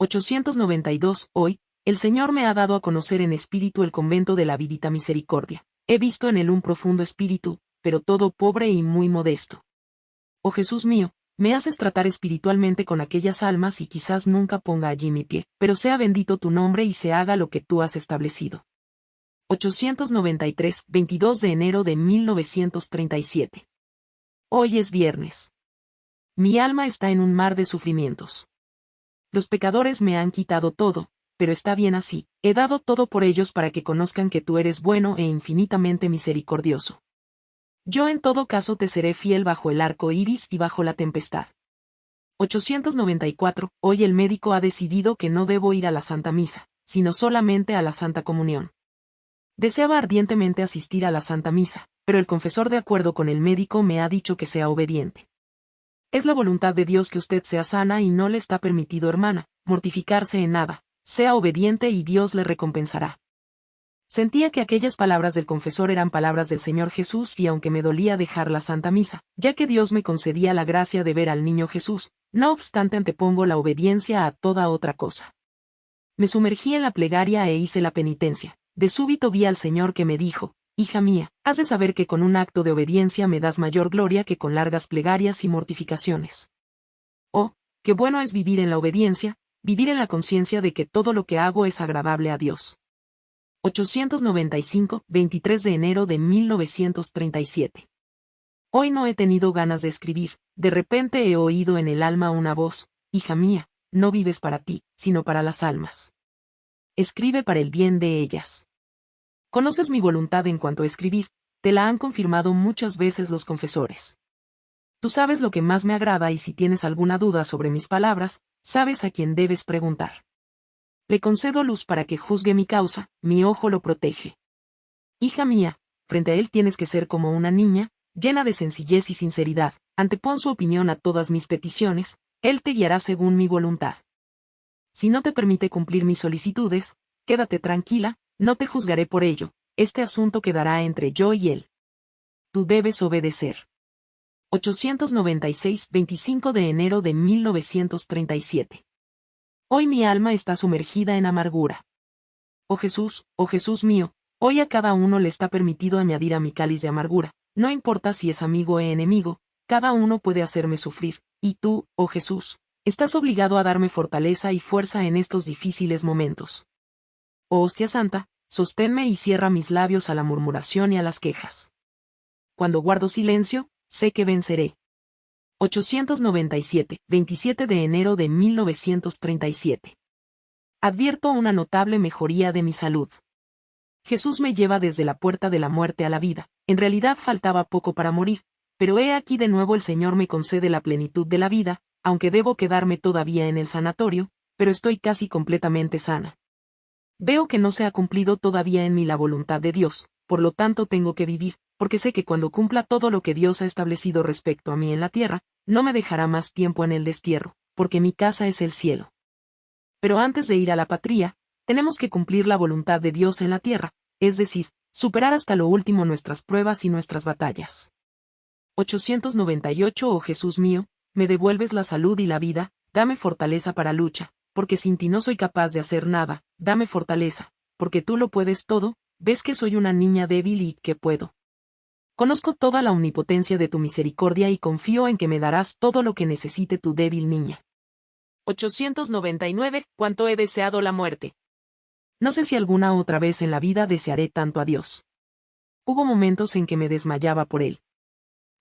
892. Hoy, el Señor me ha dado a conocer en espíritu el convento de la Vidita Misericordia. He visto en él un profundo espíritu, pero todo pobre y muy modesto. Oh Jesús mío, me haces tratar espiritualmente con aquellas almas y quizás nunca ponga allí mi pie, pero sea bendito tu nombre y se haga lo que tú has establecido. 893, 22 de enero de 1937. Hoy es viernes. Mi alma está en un mar de sufrimientos. Los pecadores me han quitado todo, pero está bien así, he dado todo por ellos para que conozcan que tú eres bueno e infinitamente misericordioso. Yo en todo caso te seré fiel bajo el arco iris y bajo la tempestad. 894. Hoy el médico ha decidido que no debo ir a la Santa Misa, sino solamente a la Santa Comunión. Deseaba ardientemente asistir a la Santa Misa, pero el confesor de acuerdo con el médico me ha dicho que sea obediente. Es la voluntad de Dios que usted sea sana y no le está permitido, hermana, mortificarse en nada, sea obediente y Dios le recompensará. Sentía que aquellas palabras del confesor eran palabras del Señor Jesús y aunque me dolía dejar la Santa Misa, ya que Dios me concedía la gracia de ver al niño Jesús, no obstante antepongo la obediencia a toda otra cosa. Me sumergí en la plegaria e hice la penitencia. De súbito vi al Señor que me dijo, Hija mía, has de saber que con un acto de obediencia me das mayor gloria que con largas plegarias y mortificaciones. Oh, qué bueno es vivir en la obediencia, vivir en la conciencia de que todo lo que hago es agradable a Dios. 895, 23 de enero de 1937. Hoy no he tenido ganas de escribir, de repente he oído en el alma una voz, hija mía, no vives para ti, sino para las almas. Escribe para el bien de ellas. Conoces mi voluntad en cuanto a escribir, te la han confirmado muchas veces los confesores. Tú sabes lo que más me agrada y si tienes alguna duda sobre mis palabras, sabes a quién debes preguntar. Le concedo luz para que juzgue mi causa, mi ojo lo protege. Hija mía, frente a él tienes que ser como una niña, llena de sencillez y sinceridad, antepon su opinión a todas mis peticiones, él te guiará según mi voluntad. Si no te permite cumplir mis solicitudes, quédate tranquila, no te juzgaré por ello, este asunto quedará entre yo y él. Tú debes obedecer. 896, 25 de enero de 1937. Hoy mi alma está sumergida en amargura. Oh Jesús, oh Jesús mío, hoy a cada uno le está permitido añadir a mi cáliz de amargura, no importa si es amigo o enemigo, cada uno puede hacerme sufrir, y tú, oh Jesús, estás obligado a darme fortaleza y fuerza en estos difíciles momentos. Oh hostia santa, sosténme y cierra mis labios a la murmuración y a las quejas. Cuando guardo silencio, sé que venceré. 897, 27 de enero de 1937. Advierto una notable mejoría de mi salud. Jesús me lleva desde la puerta de la muerte a la vida, en realidad faltaba poco para morir, pero he aquí de nuevo el Señor me concede la plenitud de la vida, aunque debo quedarme todavía en el sanatorio, pero estoy casi completamente sana. Veo que no se ha cumplido todavía en mí la voluntad de Dios, por lo tanto tengo que vivir, porque sé que cuando cumpla todo lo que Dios ha establecido respecto a mí en la tierra, no me dejará más tiempo en el destierro, porque mi casa es el cielo. Pero antes de ir a la patria, tenemos que cumplir la voluntad de Dios en la tierra, es decir, superar hasta lo último nuestras pruebas y nuestras batallas. 898 Oh Jesús mío, me devuelves la salud y la vida, dame fortaleza para lucha, porque sin ti no soy capaz de hacer nada, dame fortaleza, porque tú lo puedes todo, ves que soy una niña débil y que puedo. Conozco toda la omnipotencia de tu misericordia y confío en que me darás todo lo que necesite tu débil niña. 899. Cuánto he deseado la muerte. No sé si alguna otra vez en la vida desearé tanto a Dios. Hubo momentos en que me desmayaba por él.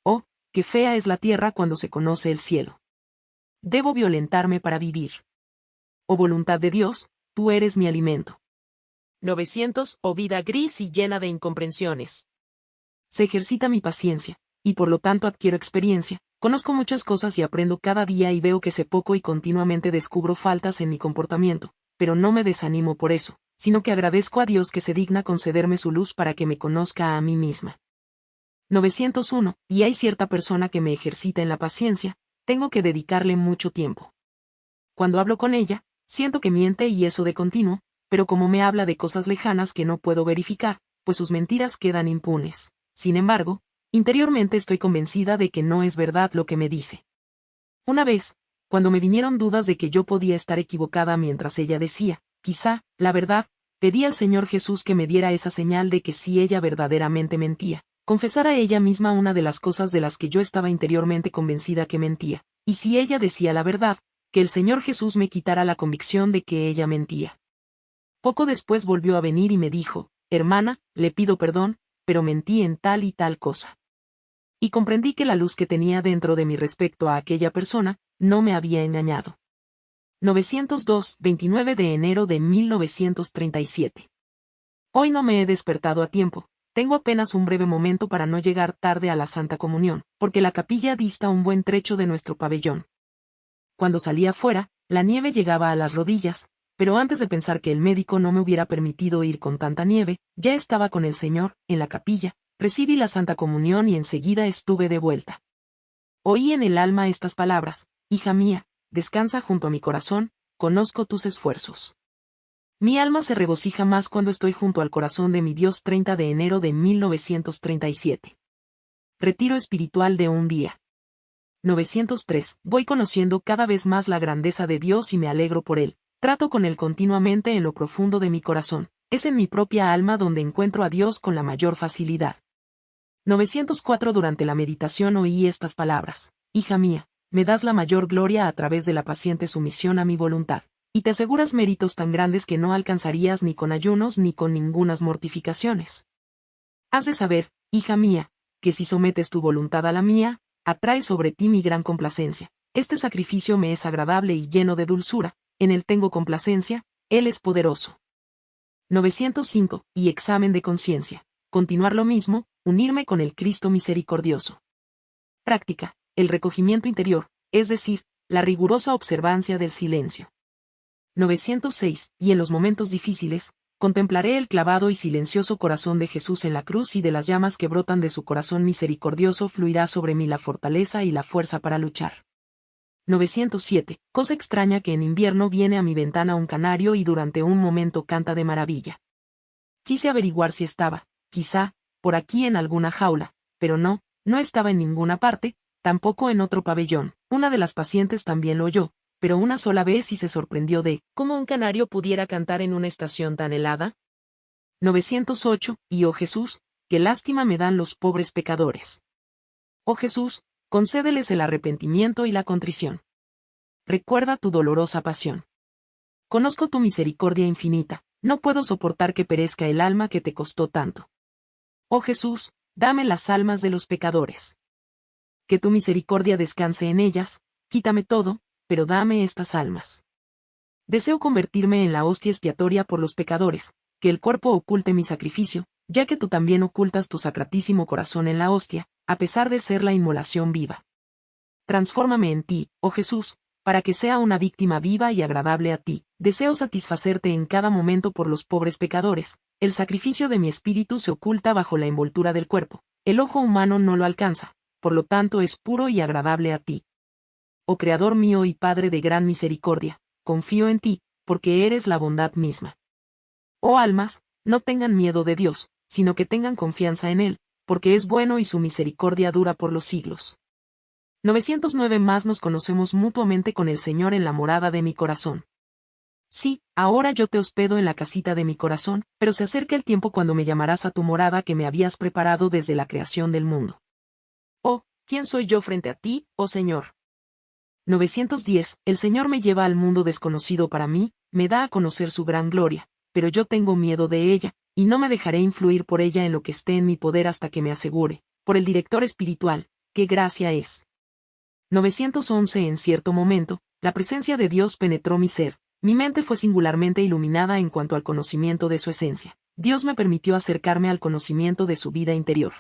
Oh, qué fea es la tierra cuando se conoce el cielo. Debo violentarme para vivir. Oh voluntad de Dios, tú eres mi alimento. 900. Oh vida gris y llena de incomprensiones se ejercita mi paciencia, y por lo tanto adquiero experiencia, conozco muchas cosas y aprendo cada día y veo que sé poco y continuamente descubro faltas en mi comportamiento, pero no me desanimo por eso, sino que agradezco a Dios que se digna concederme su luz para que me conozca a mí misma. 901. Y hay cierta persona que me ejercita en la paciencia, tengo que dedicarle mucho tiempo. Cuando hablo con ella, siento que miente y eso de continuo, pero como me habla de cosas lejanas que no puedo verificar, pues sus mentiras quedan impunes. Sin embargo, interiormente estoy convencida de que no es verdad lo que me dice. Una vez, cuando me vinieron dudas de que yo podía estar equivocada mientras ella decía, quizá, la verdad, pedí al Señor Jesús que me diera esa señal de que si ella verdaderamente mentía, confesara ella misma una de las cosas de las que yo estaba interiormente convencida que mentía, y si ella decía la verdad, que el Señor Jesús me quitara la convicción de que ella mentía. Poco después volvió a venir y me dijo, hermana, le pido perdón, pero mentí en tal y tal cosa. Y comprendí que la luz que tenía dentro de mi respecto a aquella persona, no me había engañado. 902, 29 de enero de 1937. Hoy no me he despertado a tiempo, tengo apenas un breve momento para no llegar tarde a la Santa Comunión, porque la capilla dista un buen trecho de nuestro pabellón. Cuando salí afuera, la nieve llegaba a las rodillas, pero antes de pensar que el médico no me hubiera permitido ir con tanta nieve, ya estaba con el Señor, en la capilla, recibí la Santa Comunión y enseguida estuve de vuelta. Oí en el alma estas palabras, Hija mía, descansa junto a mi corazón, conozco tus esfuerzos. Mi alma se regocija más cuando estoy junto al corazón de mi Dios 30 de enero de 1937. Retiro espiritual de un día. 903. Voy conociendo cada vez más la grandeza de Dios y me alegro por Él. Trato con Él continuamente en lo profundo de mi corazón. Es en mi propia alma donde encuentro a Dios con la mayor facilidad. 904 Durante la meditación oí estas palabras. Hija mía, me das la mayor gloria a través de la paciente sumisión a mi voluntad, y te aseguras méritos tan grandes que no alcanzarías ni con ayunos ni con ningunas mortificaciones. Has de saber, hija mía, que si sometes tu voluntad a la mía, atrae sobre ti mi gran complacencia. Este sacrificio me es agradable y lleno de dulzura, en él tengo complacencia, él es poderoso. 905. Y examen de conciencia. Continuar lo mismo, unirme con el Cristo misericordioso. Práctica. El recogimiento interior, es decir, la rigurosa observancia del silencio. 906. Y en los momentos difíciles, contemplaré el clavado y silencioso corazón de Jesús en la cruz y de las llamas que brotan de su corazón misericordioso fluirá sobre mí la fortaleza y la fuerza para luchar. 907. Cosa extraña que en invierno viene a mi ventana un canario y durante un momento canta de maravilla. Quise averiguar si estaba, quizá, por aquí en alguna jaula, pero no, no estaba en ninguna parte, tampoco en otro pabellón. Una de las pacientes también lo oyó, pero una sola vez y se sorprendió de cómo un canario pudiera cantar en una estación tan helada. 908, y oh Jesús, qué lástima me dan los pobres pecadores. Oh Jesús, concédeles el arrepentimiento y la contrición. Recuerda tu dolorosa pasión. Conozco tu misericordia infinita, no puedo soportar que perezca el alma que te costó tanto. Oh Jesús, dame las almas de los pecadores. Que tu misericordia descanse en ellas, quítame todo, pero dame estas almas. Deseo convertirme en la hostia expiatoria por los pecadores, que el cuerpo oculte mi sacrificio, ya que tú también ocultas tu sacratísimo corazón en la hostia, a pesar de ser la inmolación viva. Transfórmame en ti, oh Jesús, para que sea una víctima viva y agradable a ti. Deseo satisfacerte en cada momento por los pobres pecadores. El sacrificio de mi espíritu se oculta bajo la envoltura del cuerpo. El ojo humano no lo alcanza, por lo tanto es puro y agradable a ti oh Creador mío y Padre de gran misericordia, confío en ti, porque eres la bondad misma. Oh almas, no tengan miedo de Dios, sino que tengan confianza en Él, porque es bueno y su misericordia dura por los siglos. 909 más nos conocemos mutuamente con el Señor en la morada de mi corazón. Sí, ahora yo te hospedo en la casita de mi corazón, pero se acerca el tiempo cuando me llamarás a tu morada que me habías preparado desde la creación del mundo. Oh, ¿quién soy yo frente a ti, oh Señor? 910, el Señor me lleva al mundo desconocido para mí, me da a conocer su gran gloria, pero yo tengo miedo de ella, y no me dejaré influir por ella en lo que esté en mi poder hasta que me asegure, por el director espiritual, qué gracia es. 911 En cierto momento, la presencia de Dios penetró mi ser, mi mente fue singularmente iluminada en cuanto al conocimiento de su esencia. Dios me permitió acercarme al conocimiento de su vida interior.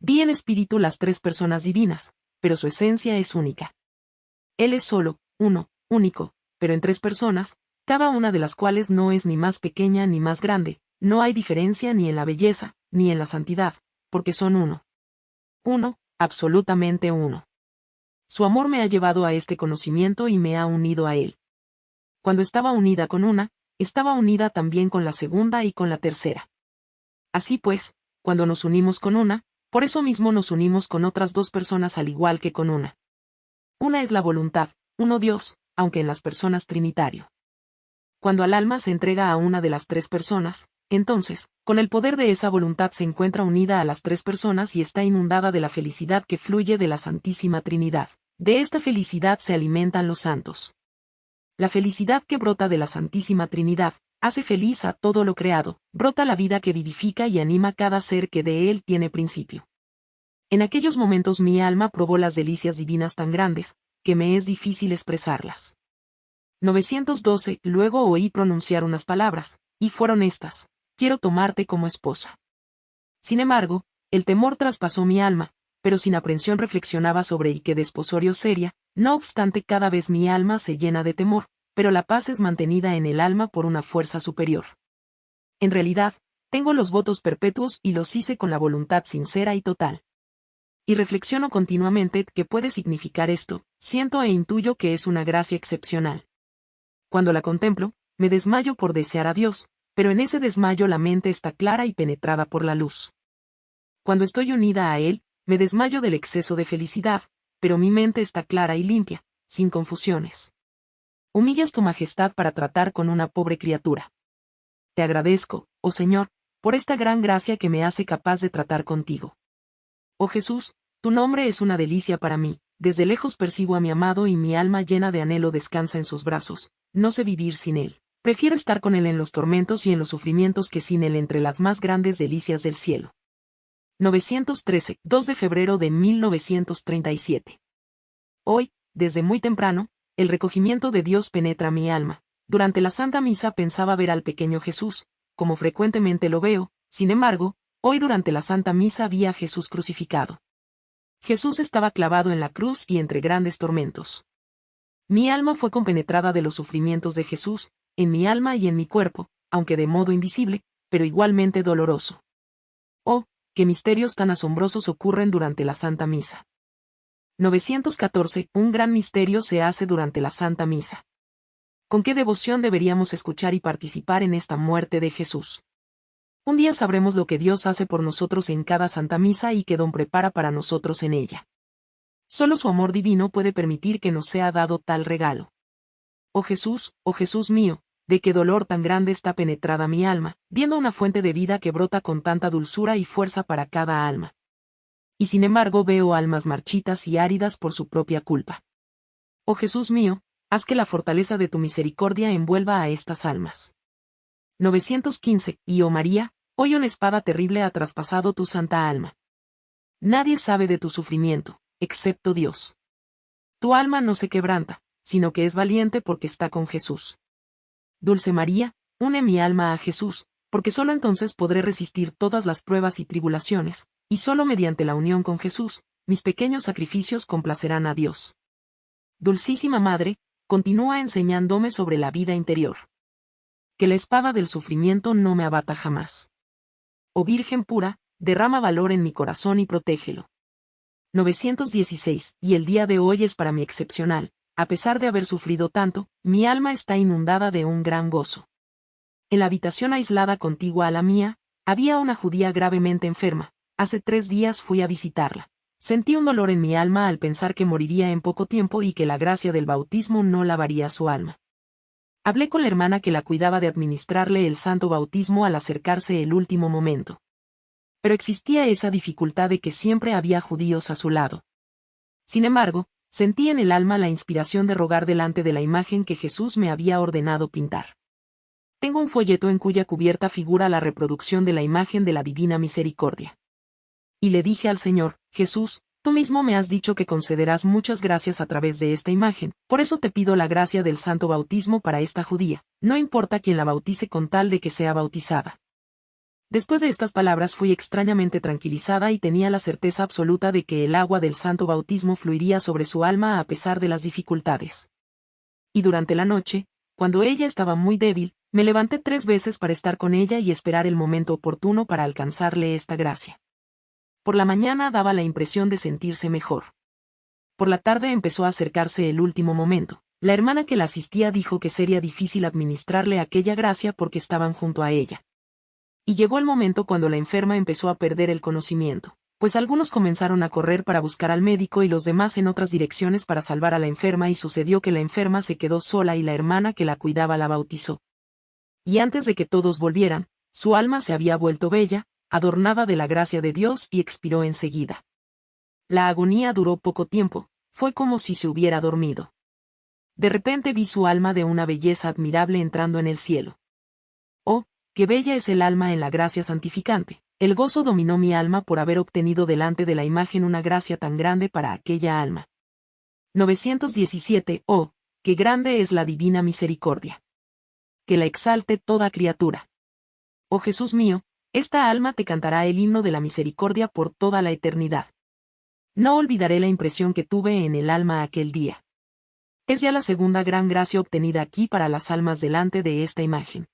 Vi en espíritu las tres personas divinas, pero su esencia es única. Él es solo, uno, único, pero en tres personas, cada una de las cuales no es ni más pequeña ni más grande, no hay diferencia ni en la belleza, ni en la santidad, porque son uno. Uno, absolutamente uno. Su amor me ha llevado a este conocimiento y me ha unido a él. Cuando estaba unida con una, estaba unida también con la segunda y con la tercera. Así pues, cuando nos unimos con una, por eso mismo nos unimos con otras dos personas al igual que con una. Una es la voluntad, uno Dios, aunque en las personas trinitario. Cuando al alma se entrega a una de las tres personas, entonces, con el poder de esa voluntad se encuentra unida a las tres personas y está inundada de la felicidad que fluye de la Santísima Trinidad. De esta felicidad se alimentan los santos. La felicidad que brota de la Santísima Trinidad, hace feliz a todo lo creado, brota la vida que vivifica y anima cada ser que de él tiene principio. En aquellos momentos mi alma probó las delicias divinas tan grandes, que me es difícil expresarlas. 912. Luego oí pronunciar unas palabras, y fueron estas, quiero tomarte como esposa. Sin embargo, el temor traspasó mi alma, pero sin aprensión reflexionaba sobre y que desposorio seria, no obstante cada vez mi alma se llena de temor, pero la paz es mantenida en el alma por una fuerza superior. En realidad, tengo los votos perpetuos y los hice con la voluntad sincera y total. Y reflexiono continuamente qué puede significar esto, siento e intuyo que es una gracia excepcional. Cuando la contemplo, me desmayo por desear a Dios, pero en ese desmayo la mente está clara y penetrada por la luz. Cuando estoy unida a Él, me desmayo del exceso de felicidad, pero mi mente está clara y limpia, sin confusiones. Humillas tu majestad para tratar con una pobre criatura. Te agradezco, oh Señor, por esta gran gracia que me hace capaz de tratar contigo. Oh Jesús, tu nombre es una delicia para mí, desde lejos percibo a mi amado y mi alma llena de anhelo descansa en sus brazos, no sé vivir sin él. Prefiero estar con él en los tormentos y en los sufrimientos que sin él entre las más grandes delicias del cielo. 913, 2 de febrero de 1937. Hoy, desde muy temprano, el recogimiento de Dios penetra mi alma. Durante la Santa Misa pensaba ver al pequeño Jesús, como frecuentemente lo veo, sin embargo, hoy durante la Santa Misa vi a Jesús crucificado. Jesús estaba clavado en la cruz y entre grandes tormentos. Mi alma fue compenetrada de los sufrimientos de Jesús, en mi alma y en mi cuerpo, aunque de modo invisible, pero igualmente doloroso. Oh, qué misterios tan asombrosos ocurren durante la Santa Misa. 914. Un gran misterio se hace durante la Santa Misa. ¿Con qué devoción deberíamos escuchar y participar en esta muerte de Jesús? Un día sabremos lo que Dios hace por nosotros en cada Santa Misa y que Don prepara para nosotros en ella. Solo su amor divino puede permitir que nos sea dado tal regalo. Oh Jesús, oh Jesús mío, de qué dolor tan grande está penetrada mi alma, viendo una fuente de vida que brota con tanta dulzura y fuerza para cada alma y sin embargo veo almas marchitas y áridas por su propia culpa. Oh Jesús mío, haz que la fortaleza de tu misericordia envuelva a estas almas. 915. Y oh María, hoy una espada terrible ha traspasado tu santa alma. Nadie sabe de tu sufrimiento, excepto Dios. Tu alma no se quebranta, sino que es valiente porque está con Jesús. Dulce María, une mi alma a Jesús, porque sólo entonces podré resistir todas las pruebas y tribulaciones, y solo mediante la unión con Jesús, mis pequeños sacrificios complacerán a Dios. Dulcísima Madre, continúa enseñándome sobre la vida interior. Que la espada del sufrimiento no me abata jamás. Oh Virgen pura, derrama valor en mi corazón y protégelo. 916. Y el día de hoy es para mí excepcional, a pesar de haber sufrido tanto, mi alma está inundada de un gran gozo. En la habitación aislada contigua a la mía, había una judía gravemente enferma, Hace tres días fui a visitarla. Sentí un dolor en mi alma al pensar que moriría en poco tiempo y que la gracia del bautismo no lavaría su alma. Hablé con la hermana que la cuidaba de administrarle el santo bautismo al acercarse el último momento. Pero existía esa dificultad de que siempre había judíos a su lado. Sin embargo, sentí en el alma la inspiración de rogar delante de la imagen que Jesús me había ordenado pintar. Tengo un folleto en cuya cubierta figura la reproducción de la imagen de la Divina Misericordia y le dije al Señor, Jesús, tú mismo me has dicho que concederás muchas gracias a través de esta imagen, por eso te pido la gracia del santo bautismo para esta judía, no importa quién la bautice con tal de que sea bautizada. Después de estas palabras fui extrañamente tranquilizada y tenía la certeza absoluta de que el agua del santo bautismo fluiría sobre su alma a pesar de las dificultades. Y durante la noche, cuando ella estaba muy débil, me levanté tres veces para estar con ella y esperar el momento oportuno para alcanzarle esta gracia. Por la mañana daba la impresión de sentirse mejor. Por la tarde empezó a acercarse el último momento. La hermana que la asistía dijo que sería difícil administrarle aquella gracia porque estaban junto a ella. Y llegó el momento cuando la enferma empezó a perder el conocimiento. pues algunos comenzaron a correr para buscar al médico y los demás en otras direcciones para salvar a la enferma y sucedió que la enferma se quedó sola y la hermana que la cuidaba la bautizó. Y antes de que todos volvieran, su alma se había vuelto bella, adornada de la gracia de Dios y expiró enseguida. La agonía duró poco tiempo, fue como si se hubiera dormido. De repente vi su alma de una belleza admirable entrando en el cielo. Oh, qué bella es el alma en la gracia santificante. El gozo dominó mi alma por haber obtenido delante de la imagen una gracia tan grande para aquella alma. 917. Oh, qué grande es la divina misericordia. Que la exalte toda criatura. Oh Jesús mío, esta alma te cantará el himno de la misericordia por toda la eternidad. No olvidaré la impresión que tuve en el alma aquel día. Es ya la segunda gran gracia obtenida aquí para las almas delante de esta imagen.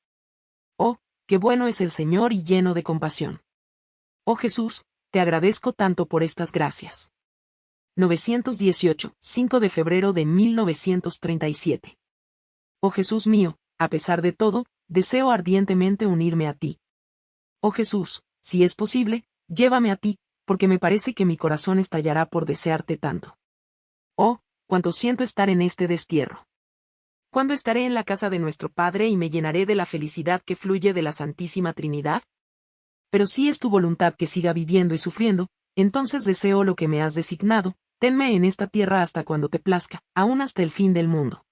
Oh, qué bueno es el Señor y lleno de compasión. Oh Jesús, te agradezco tanto por estas gracias. 918, 5 de febrero de 1937. Oh Jesús mío, a pesar de todo, deseo ardientemente unirme a ti. Oh Jesús, si es posible, llévame a ti, porque me parece que mi corazón estallará por desearte tanto. Oh, cuánto siento estar en este destierro. ¿Cuándo estaré en la casa de nuestro Padre y me llenaré de la felicidad que fluye de la Santísima Trinidad? pero si es tu voluntad que siga viviendo y sufriendo, entonces deseo lo que me has designado, tenme en esta tierra hasta cuando te plazca, aún hasta el fin del mundo.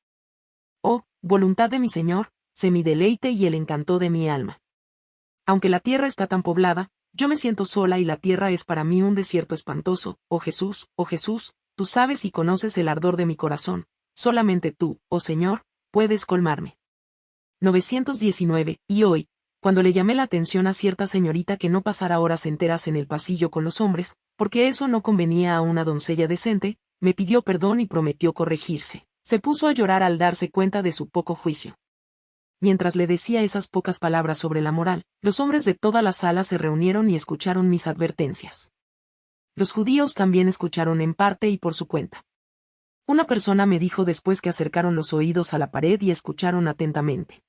Oh, voluntad de mi Señor, sé mi deleite y el encanto de mi alma. Aunque la tierra está tan poblada, yo me siento sola y la tierra es para mí un desierto espantoso, oh Jesús, oh Jesús, tú sabes y conoces el ardor de mi corazón, solamente tú, oh Señor, puedes colmarme. 919, y hoy, cuando le llamé la atención a cierta señorita que no pasara horas enteras en el pasillo con los hombres, porque eso no convenía a una doncella decente, me pidió perdón y prometió corregirse. Se puso a llorar al darse cuenta de su poco juicio. Mientras le decía esas pocas palabras sobre la moral, los hombres de toda la sala se reunieron y escucharon mis advertencias. Los judíos también escucharon en parte y por su cuenta. Una persona me dijo después que acercaron los oídos a la pared y escucharon atentamente.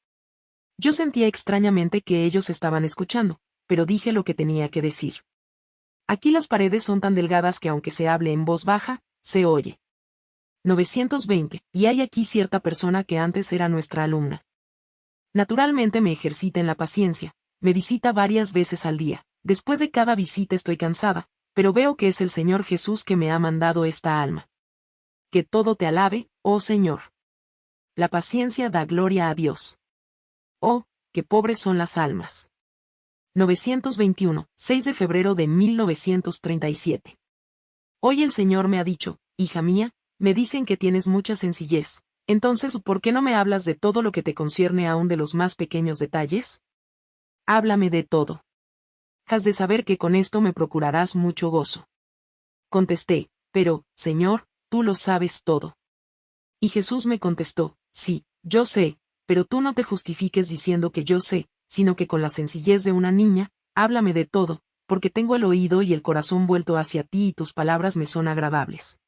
Yo sentía extrañamente que ellos estaban escuchando, pero dije lo que tenía que decir. Aquí las paredes son tan delgadas que aunque se hable en voz baja, se oye. 920, y hay aquí cierta persona que antes era nuestra alumna. Naturalmente me ejercita en la paciencia, me visita varias veces al día, después de cada visita estoy cansada, pero veo que es el Señor Jesús que me ha mandado esta alma. Que todo te alabe, oh Señor. La paciencia da gloria a Dios. Oh, qué pobres son las almas. 921, 6 de febrero de 1937. Hoy el Señor me ha dicho, hija mía, me dicen que tienes mucha sencillez, entonces ¿por qué no me hablas de todo lo que te concierne aún de los más pequeños detalles? Háblame de todo. Has de saber que con esto me procurarás mucho gozo. Contesté, pero, Señor, tú lo sabes todo. Y Jesús me contestó, sí, yo sé, pero tú no te justifiques diciendo que yo sé, sino que con la sencillez de una niña, háblame de todo, porque tengo el oído y el corazón vuelto hacia ti y tus palabras me son agradables.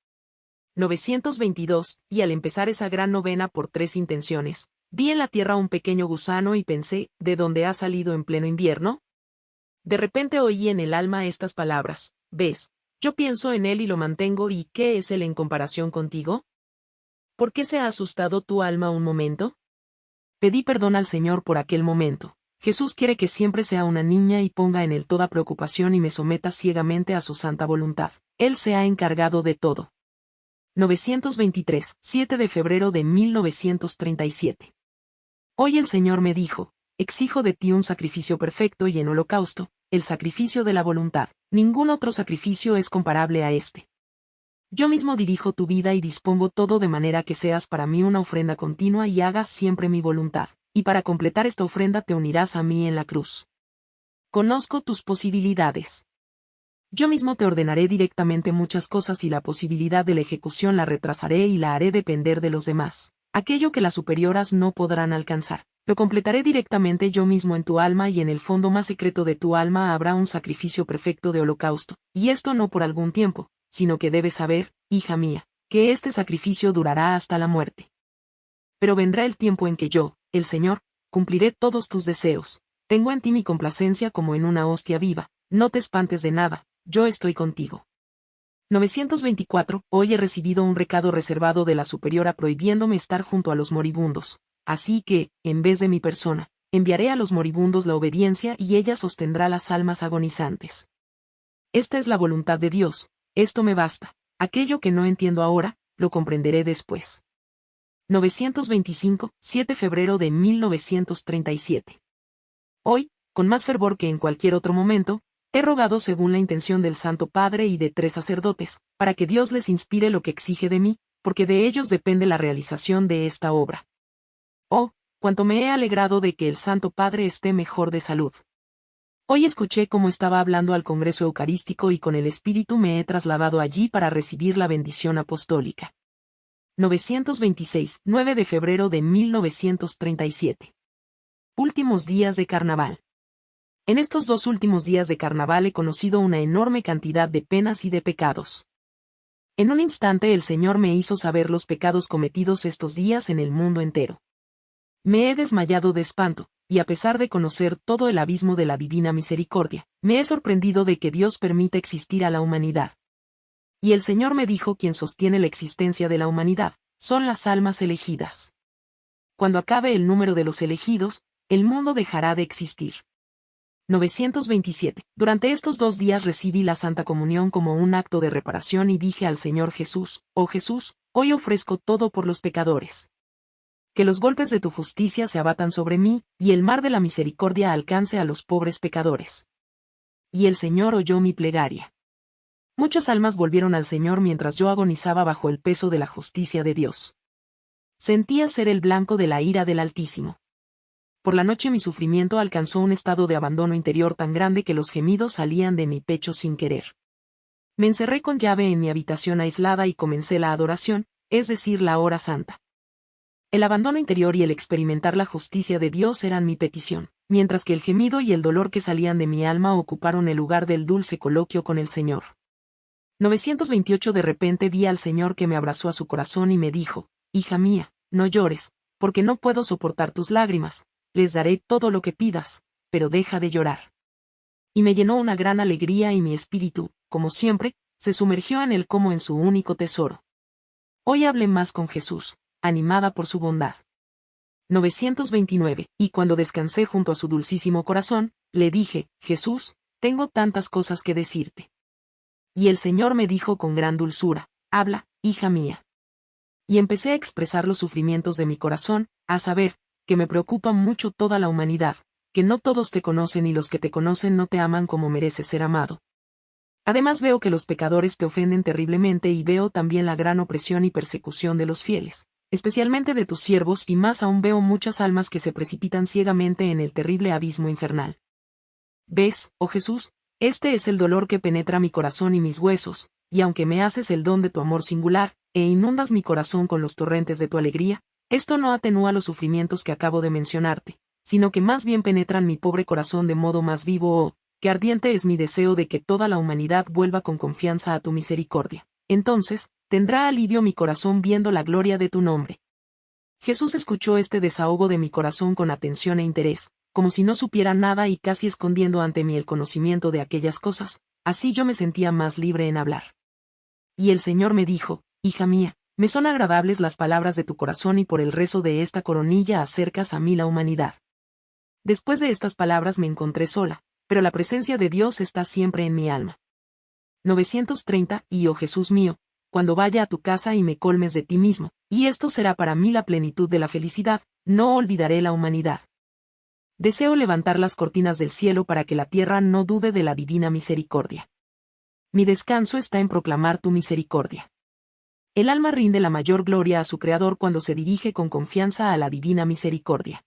922, y al empezar esa gran novena por tres intenciones, vi en la tierra un pequeño gusano y pensé, ¿de dónde ha salido en pleno invierno? De repente oí en el alma estas palabras, ves, yo pienso en él y lo mantengo y ¿qué es él en comparación contigo? ¿Por qué se ha asustado tu alma un momento? Pedí perdón al Señor por aquel momento. Jesús quiere que siempre sea una niña y ponga en él toda preocupación y me someta ciegamente a su santa voluntad. Él se ha encargado de todo. 923, 7 de febrero de 1937. Hoy el Señor me dijo, exijo de ti un sacrificio perfecto y en holocausto, el sacrificio de la voluntad. Ningún otro sacrificio es comparable a este. Yo mismo dirijo tu vida y dispongo todo de manera que seas para mí una ofrenda continua y hagas siempre mi voluntad, y para completar esta ofrenda te unirás a mí en la cruz. Conozco tus posibilidades. Yo mismo te ordenaré directamente muchas cosas y la posibilidad de la ejecución la retrasaré y la haré depender de los demás. Aquello que las superioras no podrán alcanzar. Lo completaré directamente yo mismo en tu alma y en el fondo más secreto de tu alma habrá un sacrificio perfecto de holocausto, y esto no por algún tiempo, sino que debes saber, hija mía, que este sacrificio durará hasta la muerte. Pero vendrá el tiempo en que yo, el Señor, cumpliré todos tus deseos, tengo en ti mi complacencia como en una hostia viva, no te espantes de nada, yo estoy contigo. 924. Hoy he recibido un recado reservado de la superiora prohibiéndome estar junto a los moribundos, así que, en vez de mi persona, enviaré a los moribundos la obediencia y ella sostendrá las almas agonizantes. Esta es la voluntad de Dios, esto me basta, aquello que no entiendo ahora, lo comprenderé después. 925, 7 febrero de 1937. Hoy, con más fervor que en cualquier otro momento, he rogado según la intención del Santo Padre y de tres sacerdotes, para que Dios les inspire lo que exige de mí, porque de ellos depende la realización de esta obra. Oh, cuanto me he alegrado de que el Santo Padre esté mejor de salud. Hoy escuché cómo estaba hablando al Congreso Eucarístico y con el Espíritu me he trasladado allí para recibir la bendición apostólica. 926, 9 de febrero de 1937. Últimos días de carnaval. En estos dos últimos días de carnaval he conocido una enorme cantidad de penas y de pecados. En un instante el Señor me hizo saber los pecados cometidos estos días en el mundo entero. Me he desmayado de espanto, y a pesar de conocer todo el abismo de la divina misericordia, me he sorprendido de que Dios permita existir a la humanidad. Y el Señor me dijo quien sostiene la existencia de la humanidad, son las almas elegidas. Cuando acabe el número de los elegidos, el mundo dejará de existir. 927. Durante estos dos días recibí la Santa Comunión como un acto de reparación y dije al Señor Jesús, oh Jesús, hoy ofrezco todo por los pecadores. Que los golpes de tu justicia se abatan sobre mí, y el mar de la misericordia alcance a los pobres pecadores. Y el Señor oyó mi plegaria. Muchas almas volvieron al Señor mientras yo agonizaba bajo el peso de la justicia de Dios. Sentía ser el blanco de la ira del Altísimo. Por la noche mi sufrimiento alcanzó un estado de abandono interior tan grande que los gemidos salían de mi pecho sin querer. Me encerré con llave en mi habitación aislada y comencé la adoración, es decir, la hora santa. El abandono interior y el experimentar la justicia de Dios eran mi petición, mientras que el gemido y el dolor que salían de mi alma ocuparon el lugar del dulce coloquio con el Señor. 928 De repente vi al Señor que me abrazó a su corazón y me dijo, Hija mía, no llores, porque no puedo soportar tus lágrimas, les daré todo lo que pidas, pero deja de llorar. Y me llenó una gran alegría y mi espíritu, como siempre, se sumergió en él como en su único tesoro. Hoy hablé más con Jesús, animada por su bondad. 929. Y cuando descansé junto a su dulcísimo corazón, le dije, Jesús, tengo tantas cosas que decirte. Y el Señor me dijo con gran dulzura, habla, hija mía. Y empecé a expresar los sufrimientos de mi corazón, a saber, que me preocupa mucho toda la humanidad, que no todos te conocen y los que te conocen no te aman como mereces ser amado. Además veo que los pecadores te ofenden terriblemente y veo también la gran opresión y persecución de los fieles, especialmente de tus siervos y más aún veo muchas almas que se precipitan ciegamente en el terrible abismo infernal. ¿Ves, oh Jesús, este es el dolor que penetra mi corazón y mis huesos, y aunque me haces el don de tu amor singular, e inundas mi corazón con los torrentes de tu alegría, esto no atenúa los sufrimientos que acabo de mencionarte, sino que más bien penetran mi pobre corazón de modo más vivo oh, que ardiente es mi deseo de que toda la humanidad vuelva con confianza a tu misericordia. Entonces, tendrá alivio mi corazón viendo la gloria de tu nombre. Jesús escuchó este desahogo de mi corazón con atención e interés, como si no supiera nada y casi escondiendo ante mí el conocimiento de aquellas cosas, así yo me sentía más libre en hablar. Y el Señor me dijo, Hija mía, me son agradables las palabras de tu corazón y por el rezo de esta coronilla acercas a mí la humanidad. Después de estas palabras me encontré sola, pero la presencia de Dios está siempre en mi alma. 930. Y oh Jesús mío, cuando vaya a tu casa y me colmes de ti mismo, y esto será para mí la plenitud de la felicidad, no olvidaré la humanidad. Deseo levantar las cortinas del cielo para que la tierra no dude de la divina misericordia. Mi descanso está en proclamar tu misericordia. El alma rinde la mayor gloria a su Creador cuando se dirige con confianza a la divina misericordia.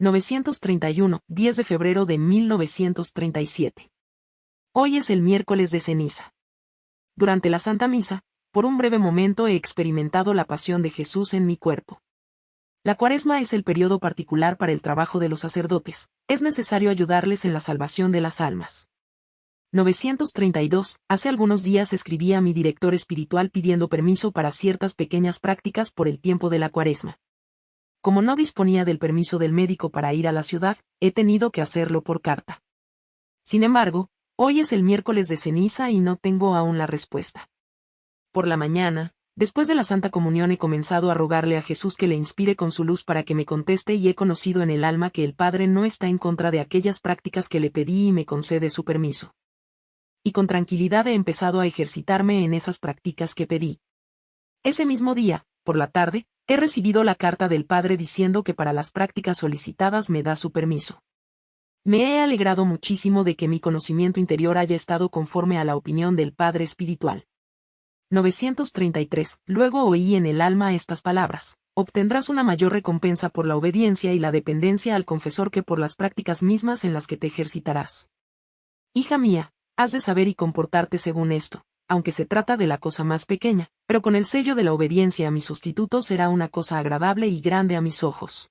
931, 10 de febrero de 1937. Hoy es el miércoles de ceniza. Durante la Santa Misa, por un breve momento he experimentado la pasión de Jesús en mi cuerpo. La cuaresma es el periodo particular para el trabajo de los sacerdotes, es necesario ayudarles en la salvación de las almas. 932. Hace algunos días escribí a mi director espiritual pidiendo permiso para ciertas pequeñas prácticas por el tiempo de la cuaresma. Como no disponía del permiso del médico para ir a la ciudad, he tenido que hacerlo por carta. Sin embargo, Hoy es el miércoles de ceniza y no tengo aún la respuesta. Por la mañana, después de la Santa Comunión he comenzado a rogarle a Jesús que le inspire con su luz para que me conteste y he conocido en el alma que el Padre no está en contra de aquellas prácticas que le pedí y me concede su permiso. Y con tranquilidad he empezado a ejercitarme en esas prácticas que pedí. Ese mismo día, por la tarde, he recibido la carta del Padre diciendo que para las prácticas solicitadas me da su permiso. Me he alegrado muchísimo de que mi conocimiento interior haya estado conforme a la opinión del Padre Espiritual. 933. Luego oí en el alma estas palabras. Obtendrás una mayor recompensa por la obediencia y la dependencia al confesor que por las prácticas mismas en las que te ejercitarás. Hija mía, has de saber y comportarte según esto, aunque se trata de la cosa más pequeña, pero con el sello de la obediencia a mi sustituto será una cosa agradable y grande a mis ojos.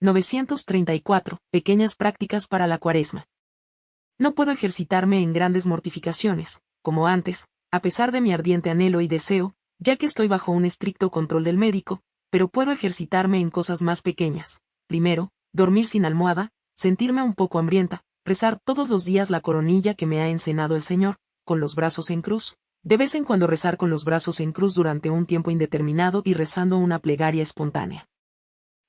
934. Pequeñas prácticas para la cuaresma. No puedo ejercitarme en grandes mortificaciones, como antes, a pesar de mi ardiente anhelo y deseo, ya que estoy bajo un estricto control del médico, pero puedo ejercitarme en cosas más pequeñas. Primero, dormir sin almohada, sentirme un poco hambrienta, rezar todos los días la coronilla que me ha encenado el Señor, con los brazos en cruz, de vez en cuando rezar con los brazos en cruz durante un tiempo indeterminado y rezando una plegaria espontánea.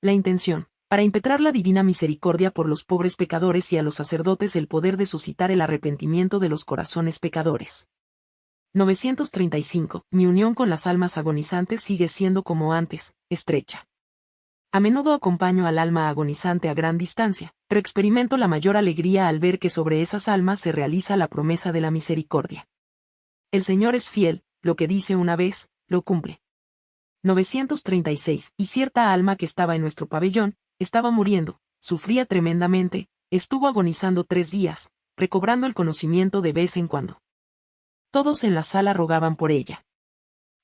La intención para impetrar la divina misericordia por los pobres pecadores y a los sacerdotes el poder de suscitar el arrepentimiento de los corazones pecadores. 935. Mi unión con las almas agonizantes sigue siendo como antes, estrecha. A menudo acompaño al alma agonizante a gran distancia, pero experimento la mayor alegría al ver que sobre esas almas se realiza la promesa de la misericordia. El Señor es fiel, lo que dice una vez, lo cumple. 936. Y cierta alma que estaba en nuestro pabellón, estaba muriendo, sufría tremendamente, estuvo agonizando tres días, recobrando el conocimiento de vez en cuando. Todos en la sala rogaban por ella.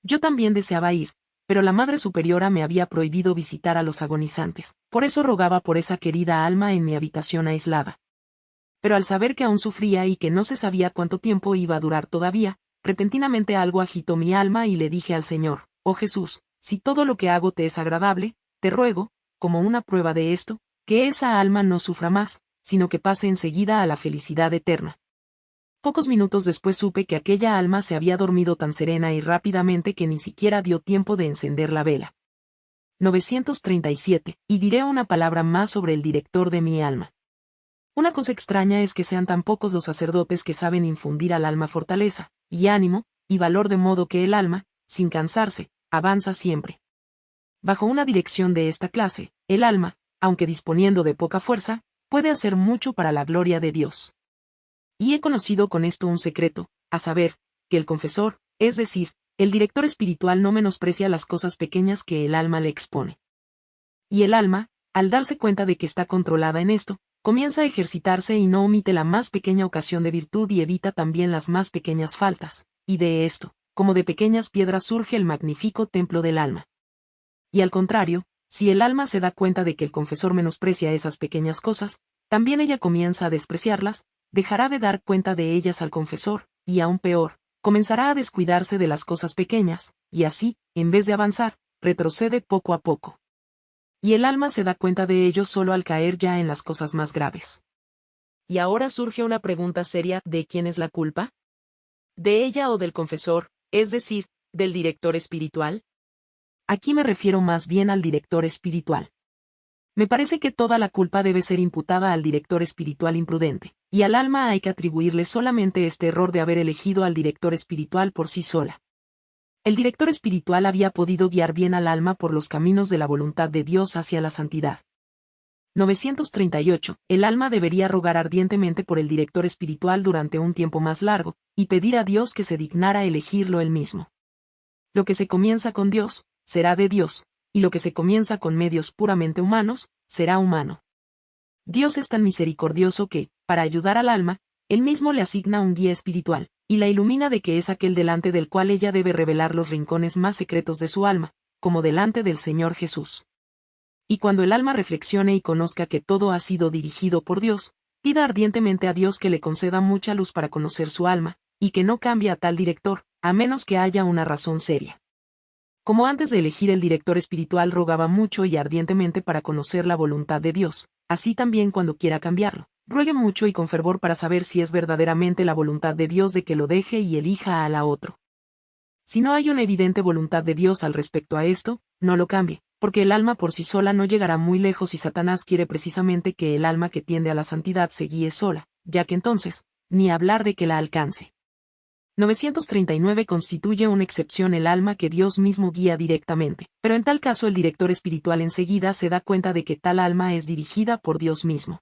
Yo también deseaba ir, pero la Madre Superiora me había prohibido visitar a los agonizantes, por eso rogaba por esa querida alma en mi habitación aislada. Pero al saber que aún sufría y que no se sabía cuánto tiempo iba a durar todavía, repentinamente algo agitó mi alma y le dije al Señor, Oh Jesús, si todo lo que hago te es agradable, te ruego, como una prueba de esto, que esa alma no sufra más, sino que pase enseguida a la felicidad eterna. Pocos minutos después supe que aquella alma se había dormido tan serena y rápidamente que ni siquiera dio tiempo de encender la vela. 937. Y diré una palabra más sobre el director de mi alma. Una cosa extraña es que sean tan pocos los sacerdotes que saben infundir al alma fortaleza, y ánimo, y valor de modo que el alma, sin cansarse, avanza siempre. Bajo una dirección de esta clase, el alma, aunque disponiendo de poca fuerza, puede hacer mucho para la gloria de Dios. Y he conocido con esto un secreto, a saber, que el confesor, es decir, el director espiritual no menosprecia las cosas pequeñas que el alma le expone. Y el alma, al darse cuenta de que está controlada en esto, comienza a ejercitarse y no omite la más pequeña ocasión de virtud y evita también las más pequeñas faltas, y de esto, como de pequeñas piedras surge el magnífico templo del alma. Y al contrario, si el alma se da cuenta de que el confesor menosprecia esas pequeñas cosas, también ella comienza a despreciarlas, dejará de dar cuenta de ellas al confesor, y aún peor, comenzará a descuidarse de las cosas pequeñas, y así, en vez de avanzar, retrocede poco a poco. Y el alma se da cuenta de ello solo al caer ya en las cosas más graves. Y ahora surge una pregunta seria, ¿de quién es la culpa? ¿De ella o del confesor, es decir, del director espiritual? Aquí me refiero más bien al director espiritual. Me parece que toda la culpa debe ser imputada al director espiritual imprudente, y al alma hay que atribuirle solamente este error de haber elegido al director espiritual por sí sola. El director espiritual había podido guiar bien al alma por los caminos de la voluntad de Dios hacia la santidad. 938. El alma debería rogar ardientemente por el director espiritual durante un tiempo más largo, y pedir a Dios que se dignara elegirlo él mismo. Lo que se comienza con Dios, será de Dios, y lo que se comienza con medios puramente humanos, será humano. Dios es tan misericordioso que, para ayudar al alma, él mismo le asigna un guía espiritual, y la ilumina de que es aquel delante del cual ella debe revelar los rincones más secretos de su alma, como delante del Señor Jesús. Y cuando el alma reflexione y conozca que todo ha sido dirigido por Dios, pida ardientemente a Dios que le conceda mucha luz para conocer su alma, y que no cambie a tal director, a menos que haya una razón seria. Como antes de elegir el director espiritual rogaba mucho y ardientemente para conocer la voluntad de Dios, así también cuando quiera cambiarlo, ruegue mucho y con fervor para saber si es verdaderamente la voluntad de Dios de que lo deje y elija a la otro. Si no hay una evidente voluntad de Dios al respecto a esto, no lo cambie, porque el alma por sí sola no llegará muy lejos y Satanás quiere precisamente que el alma que tiende a la santidad se guíe sola, ya que entonces, ni hablar de que la alcance. 939 constituye una excepción el alma que Dios mismo guía directamente, pero en tal caso el director espiritual enseguida se da cuenta de que tal alma es dirigida por Dios mismo.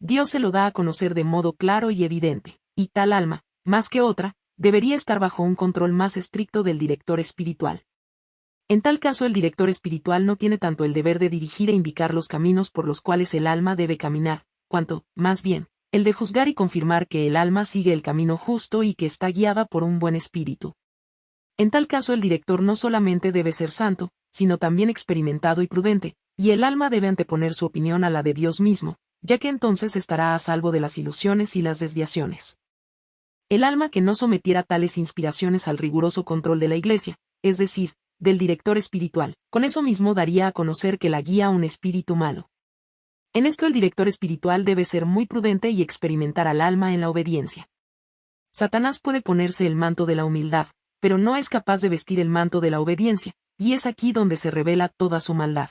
Dios se lo da a conocer de modo claro y evidente, y tal alma, más que otra, debería estar bajo un control más estricto del director espiritual. En tal caso el director espiritual no tiene tanto el deber de dirigir e indicar los caminos por los cuales el alma debe caminar, cuanto, más bien, el de juzgar y confirmar que el alma sigue el camino justo y que está guiada por un buen espíritu. En tal caso el director no solamente debe ser santo, sino también experimentado y prudente, y el alma debe anteponer su opinión a la de Dios mismo, ya que entonces estará a salvo de las ilusiones y las desviaciones. El alma que no sometiera tales inspiraciones al riguroso control de la Iglesia, es decir, del director espiritual, con eso mismo daría a conocer que la guía un espíritu malo. En esto el director espiritual debe ser muy prudente y experimentar al alma en la obediencia. Satanás puede ponerse el manto de la humildad, pero no es capaz de vestir el manto de la obediencia, y es aquí donde se revela toda su maldad.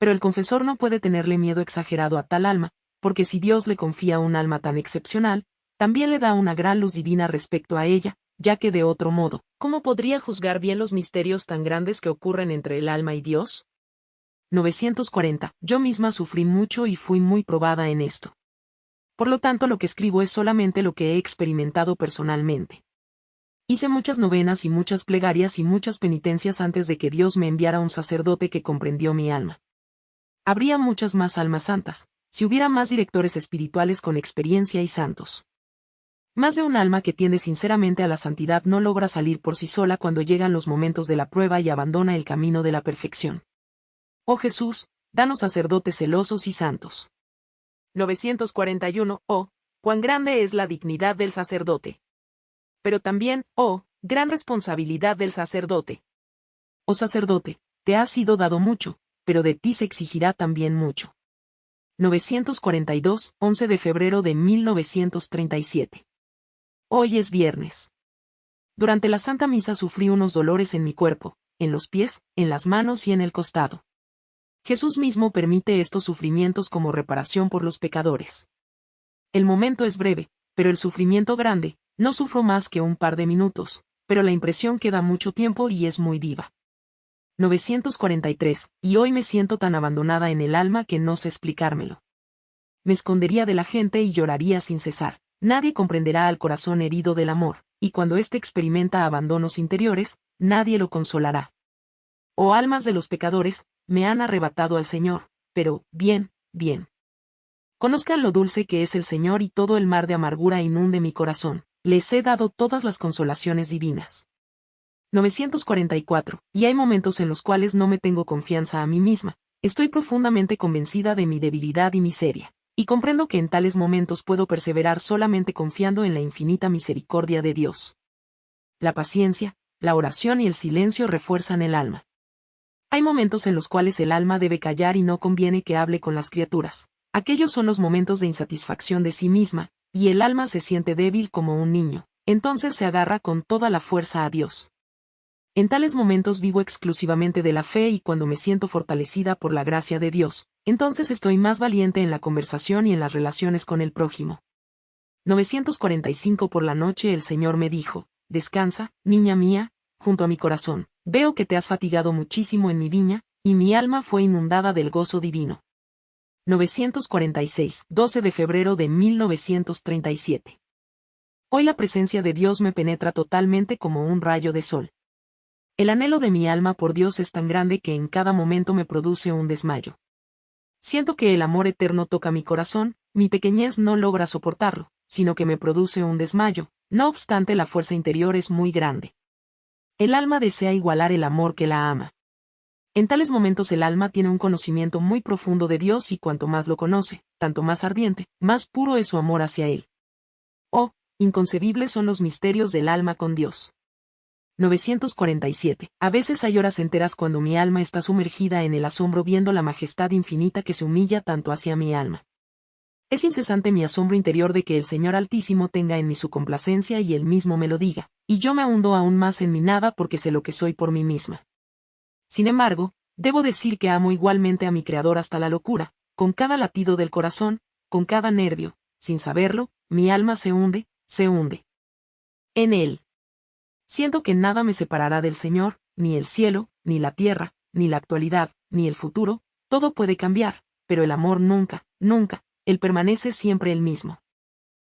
Pero el confesor no puede tenerle miedo exagerado a tal alma, porque si Dios le confía un alma tan excepcional, también le da una gran luz divina respecto a ella, ya que de otro modo, ¿cómo podría juzgar bien los misterios tan grandes que ocurren entre el alma y Dios? 940. Yo misma sufrí mucho y fui muy probada en esto. Por lo tanto, lo que escribo es solamente lo que he experimentado personalmente. Hice muchas novenas y muchas plegarias y muchas penitencias antes de que Dios me enviara un sacerdote que comprendió mi alma. Habría muchas más almas santas, si hubiera más directores espirituales con experiencia y santos. Más de un alma que tiende sinceramente a la santidad no logra salir por sí sola cuando llegan los momentos de la prueba y abandona el camino de la perfección. Oh Jesús, danos sacerdotes celosos y santos. 941. Oh, cuán grande es la dignidad del sacerdote. Pero también, oh, gran responsabilidad del sacerdote. Oh sacerdote, te ha sido dado mucho, pero de ti se exigirá también mucho. 942, 11 de febrero de 1937. Hoy es viernes. Durante la Santa Misa sufrí unos dolores en mi cuerpo, en los pies, en las manos y en el costado. Jesús mismo permite estos sufrimientos como reparación por los pecadores. El momento es breve, pero el sufrimiento grande, no sufro más que un par de minutos, pero la impresión queda mucho tiempo y es muy viva. 943, y hoy me siento tan abandonada en el alma que no sé explicármelo. Me escondería de la gente y lloraría sin cesar. Nadie comprenderá al corazón herido del amor, y cuando éste experimenta abandonos interiores, nadie lo consolará. Oh almas de los pecadores, me han arrebatado al Señor, pero, bien, bien. Conozcan lo dulce que es el Señor y todo el mar de amargura inunde mi corazón, les he dado todas las consolaciones divinas. 944, y hay momentos en los cuales no me tengo confianza a mí misma, estoy profundamente convencida de mi debilidad y miseria y comprendo que en tales momentos puedo perseverar solamente confiando en la infinita misericordia de Dios. La paciencia, la oración y el silencio refuerzan el alma. Hay momentos en los cuales el alma debe callar y no conviene que hable con las criaturas. Aquellos son los momentos de insatisfacción de sí misma, y el alma se siente débil como un niño. Entonces se agarra con toda la fuerza a Dios. En tales momentos vivo exclusivamente de la fe y cuando me siento fortalecida por la gracia de Dios, entonces estoy más valiente en la conversación y en las relaciones con el prójimo. 945 por la noche el Señor me dijo, Descansa, niña mía, junto a mi corazón, veo que te has fatigado muchísimo en mi viña, y mi alma fue inundada del gozo divino. 946, 12 de febrero de 1937. Hoy la presencia de Dios me penetra totalmente como un rayo de sol. El anhelo de mi alma por Dios es tan grande que en cada momento me produce un desmayo. Siento que el amor eterno toca mi corazón, mi pequeñez no logra soportarlo, sino que me produce un desmayo, no obstante la fuerza interior es muy grande. El alma desea igualar el amor que la ama. En tales momentos el alma tiene un conocimiento muy profundo de Dios y cuanto más lo conoce, tanto más ardiente, más puro es su amor hacia Él. Oh, inconcebibles son los misterios del alma con Dios. 947. A veces hay horas enteras cuando mi alma está sumergida en el asombro viendo la majestad infinita que se humilla tanto hacia mi alma. Es incesante mi asombro interior de que el Señor Altísimo tenga en mí su complacencia y él mismo me lo diga, y yo me hundo aún más en mi nada porque sé lo que soy por mí misma. Sin embargo, debo decir que amo igualmente a mi Creador hasta la locura, con cada latido del corazón, con cada nervio, sin saberlo, mi alma se hunde, se hunde. En él. Siento que nada me separará del Señor, ni el cielo, ni la tierra, ni la actualidad, ni el futuro, todo puede cambiar, pero el amor nunca, nunca, él permanece siempre el mismo.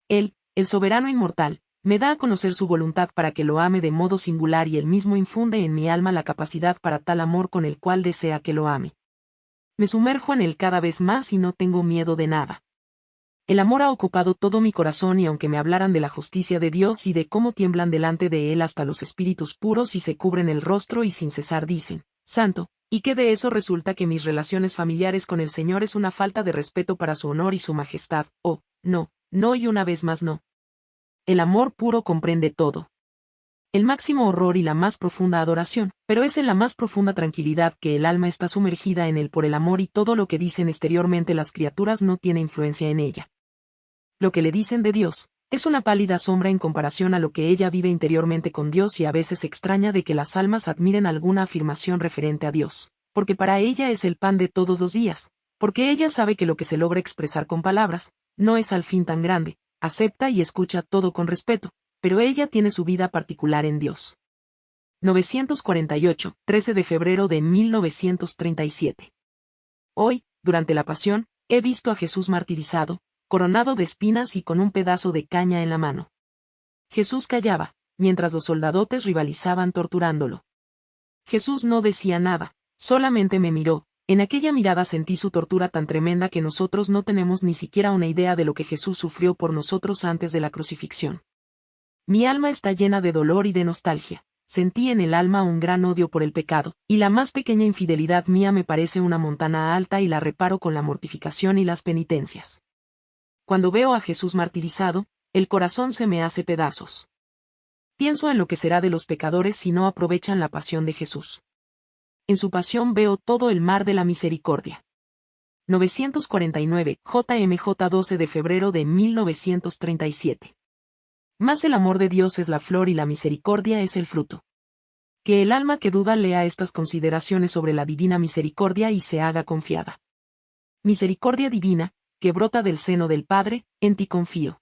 Él, el soberano inmortal, me da a conocer su voluntad para que lo ame de modo singular y él mismo infunde en mi alma la capacidad para tal amor con el cual desea que lo ame. Me sumerjo en él cada vez más y no tengo miedo de nada. El amor ha ocupado todo mi corazón y aunque me hablaran de la justicia de Dios y de cómo tiemblan delante de Él hasta los espíritus puros y se cubren el rostro y sin cesar dicen, Santo, y que de eso resulta que mis relaciones familiares con el Señor es una falta de respeto para su honor y su majestad, oh, no, no y una vez más no. El amor puro comprende todo. El máximo horror y la más profunda adoración, pero es en la más profunda tranquilidad que el alma está sumergida en él por el amor y todo lo que dicen exteriormente las criaturas no tiene influencia en ella lo que le dicen de Dios, es una pálida sombra en comparación a lo que ella vive interiormente con Dios y a veces extraña de que las almas admiren alguna afirmación referente a Dios, porque para ella es el pan de todos los días, porque ella sabe que lo que se logra expresar con palabras, no es al fin tan grande, acepta y escucha todo con respeto, pero ella tiene su vida particular en Dios. 948, 13 de febrero de 1937. Hoy, durante la pasión, he visto a Jesús martirizado, coronado de espinas y con un pedazo de caña en la mano. Jesús callaba, mientras los soldadotes rivalizaban torturándolo. Jesús no decía nada, solamente me miró, en aquella mirada sentí su tortura tan tremenda que nosotros no tenemos ni siquiera una idea de lo que Jesús sufrió por nosotros antes de la crucifixión. Mi alma está llena de dolor y de nostalgia. Sentí en el alma un gran odio por el pecado, y la más pequeña infidelidad mía me parece una montana alta y la reparo con la mortificación y las penitencias. Cuando veo a Jesús martirizado, el corazón se me hace pedazos. Pienso en lo que será de los pecadores si no aprovechan la pasión de Jesús. En su pasión veo todo el mar de la misericordia. 949, JMJ 12 de febrero de 1937. Más el amor de Dios es la flor y la misericordia es el fruto. Que el alma que duda lea estas consideraciones sobre la divina misericordia y se haga confiada. Misericordia divina, que brota del seno del Padre, en ti confío.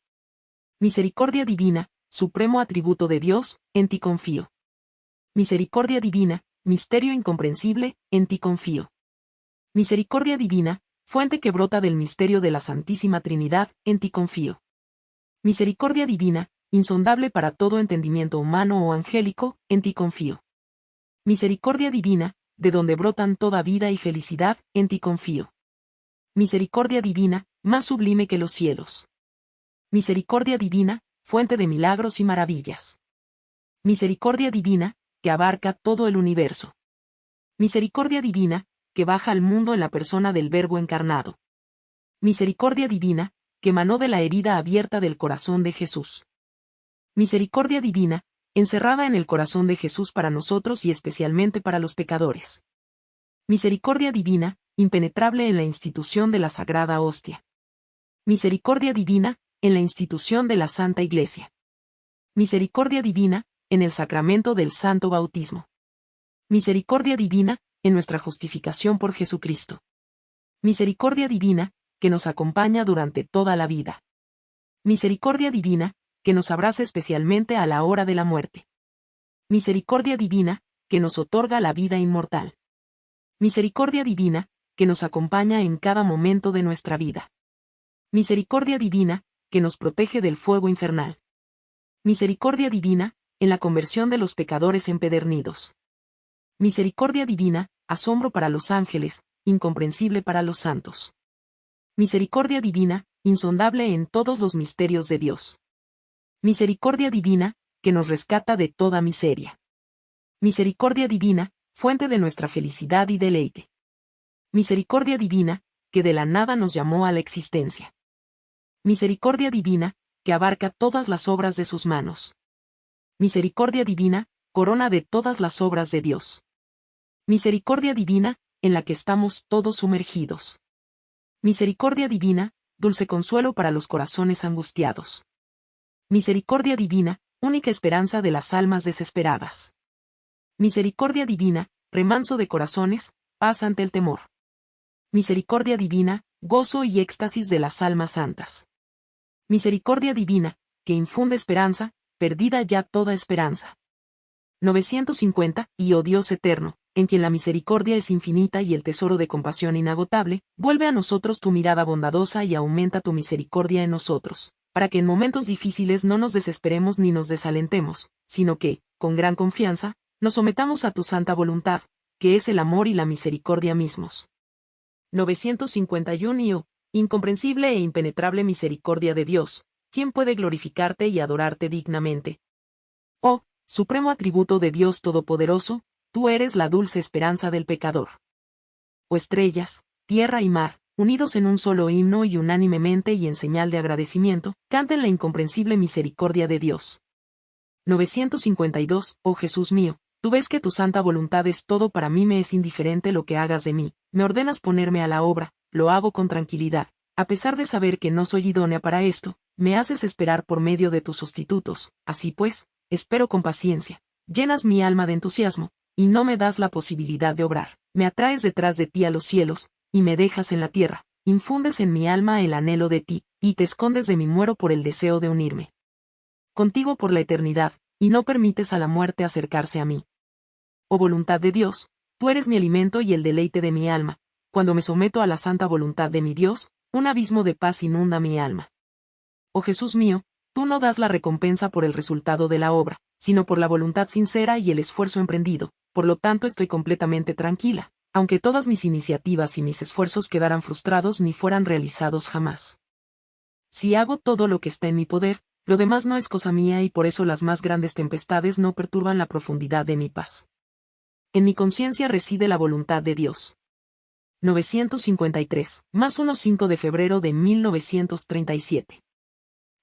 Misericordia divina, supremo atributo de Dios, en ti confío. Misericordia divina, misterio incomprensible, en ti confío. Misericordia divina, fuente que brota del misterio de la Santísima Trinidad, en ti confío. Misericordia divina, insondable para todo entendimiento humano o angélico, en ti confío. Misericordia divina, de donde brotan toda vida y felicidad, en ti confío misericordia divina, más sublime que los cielos. Misericordia divina, fuente de milagros y maravillas. Misericordia divina, que abarca todo el universo. Misericordia divina, que baja al mundo en la persona del Verbo encarnado. Misericordia divina, que emanó de la herida abierta del corazón de Jesús. Misericordia divina, encerrada en el corazón de Jesús para nosotros y especialmente para los pecadores. Misericordia divina, impenetrable en la institución de la Sagrada Hostia. Misericordia divina, en la institución de la Santa Iglesia. Misericordia divina, en el sacramento del Santo Bautismo. Misericordia divina, en nuestra justificación por Jesucristo. Misericordia divina, que nos acompaña durante toda la vida. Misericordia divina, que nos abraza especialmente a la hora de la muerte. Misericordia divina, que nos otorga la vida inmortal. Misericordia divina, que nos acompaña en cada momento de nuestra vida. Misericordia divina, que nos protege del fuego infernal. Misericordia divina, en la conversión de los pecadores empedernidos. Misericordia divina, asombro para los ángeles, incomprensible para los santos. Misericordia divina, insondable en todos los misterios de Dios. Misericordia divina, que nos rescata de toda miseria. Misericordia divina, fuente de nuestra felicidad y deleite misericordia divina, que de la nada nos llamó a la existencia. Misericordia divina, que abarca todas las obras de sus manos. Misericordia divina, corona de todas las obras de Dios. Misericordia divina, en la que estamos todos sumergidos. Misericordia divina, dulce consuelo para los corazones angustiados. Misericordia divina, única esperanza de las almas desesperadas. Misericordia divina, remanso de corazones, paz ante el temor. Misericordia divina, gozo y éxtasis de las almas santas. Misericordia divina, que infunde esperanza, perdida ya toda esperanza. 950, y oh Dios eterno, en quien la misericordia es infinita y el tesoro de compasión inagotable, vuelve a nosotros tu mirada bondadosa y aumenta tu misericordia en nosotros, para que en momentos difíciles no nos desesperemos ni nos desalentemos, sino que, con gran confianza, nos sometamos a tu santa voluntad, que es el amor y la misericordia mismos. 951 y oh, incomprensible e impenetrable misericordia de Dios, ¿quién puede glorificarte y adorarte dignamente? Oh, supremo atributo de Dios Todopoderoso, tú eres la dulce esperanza del pecador. O estrellas, tierra y mar, unidos en un solo himno y unánimemente y en señal de agradecimiento, canten la incomprensible misericordia de Dios. 952, oh Jesús mío, tú ves que tu santa voluntad es todo para mí me es indiferente lo que hagas de mí, me ordenas ponerme a la obra, lo hago con tranquilidad, a pesar de saber que no soy idónea para esto, me haces esperar por medio de tus sustitutos, así pues, espero con paciencia, llenas mi alma de entusiasmo, y no me das la posibilidad de obrar. Me atraes detrás de ti a los cielos, y me dejas en la tierra, infundes en mi alma el anhelo de ti, y te escondes de mi muero por el deseo de unirme. Contigo por la eternidad, y no permites a la muerte acercarse a mí. Oh voluntad de Dios, tú eres mi alimento y el deleite de mi alma, cuando me someto a la santa voluntad de mi Dios, un abismo de paz inunda mi alma. Oh Jesús mío, tú no das la recompensa por el resultado de la obra, sino por la voluntad sincera y el esfuerzo emprendido, por lo tanto estoy completamente tranquila, aunque todas mis iniciativas y mis esfuerzos quedaran frustrados ni fueran realizados jamás. Si hago todo lo que está en mi poder, lo demás no es cosa mía y por eso las más grandes tempestades no perturban la profundidad de mi paz. En mi conciencia reside la voluntad de Dios. 953, más 1 5 de febrero de 1937.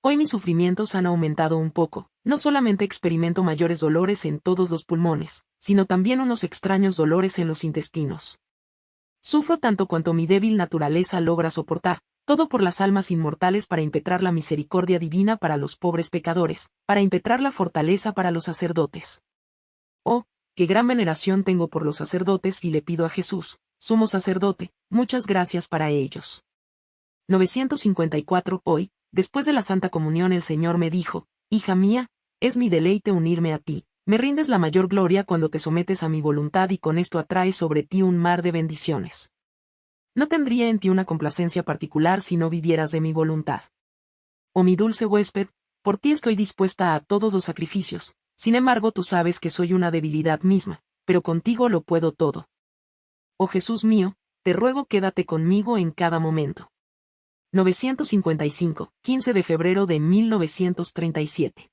Hoy mis sufrimientos han aumentado un poco, no solamente experimento mayores dolores en todos los pulmones, sino también unos extraños dolores en los intestinos. Sufro tanto cuanto mi débil naturaleza logra soportar, todo por las almas inmortales para impetrar la misericordia divina para los pobres pecadores, para impetrar la fortaleza para los sacerdotes. Oh, qué gran veneración tengo por los sacerdotes y le pido a Jesús, sumo sacerdote, muchas gracias para ellos. 954 Hoy, Después de la Santa Comunión el Señor me dijo, Hija mía, es mi deleite unirme a ti, me rindes la mayor gloria cuando te sometes a mi voluntad y con esto atraes sobre ti un mar de bendiciones. No tendría en ti una complacencia particular si no vivieras de mi voluntad. Oh mi dulce huésped, por ti estoy dispuesta a todos los sacrificios, sin embargo tú sabes que soy una debilidad misma, pero contigo lo puedo todo. Oh Jesús mío, te ruego quédate conmigo en cada momento. 955, 15 de febrero de 1937.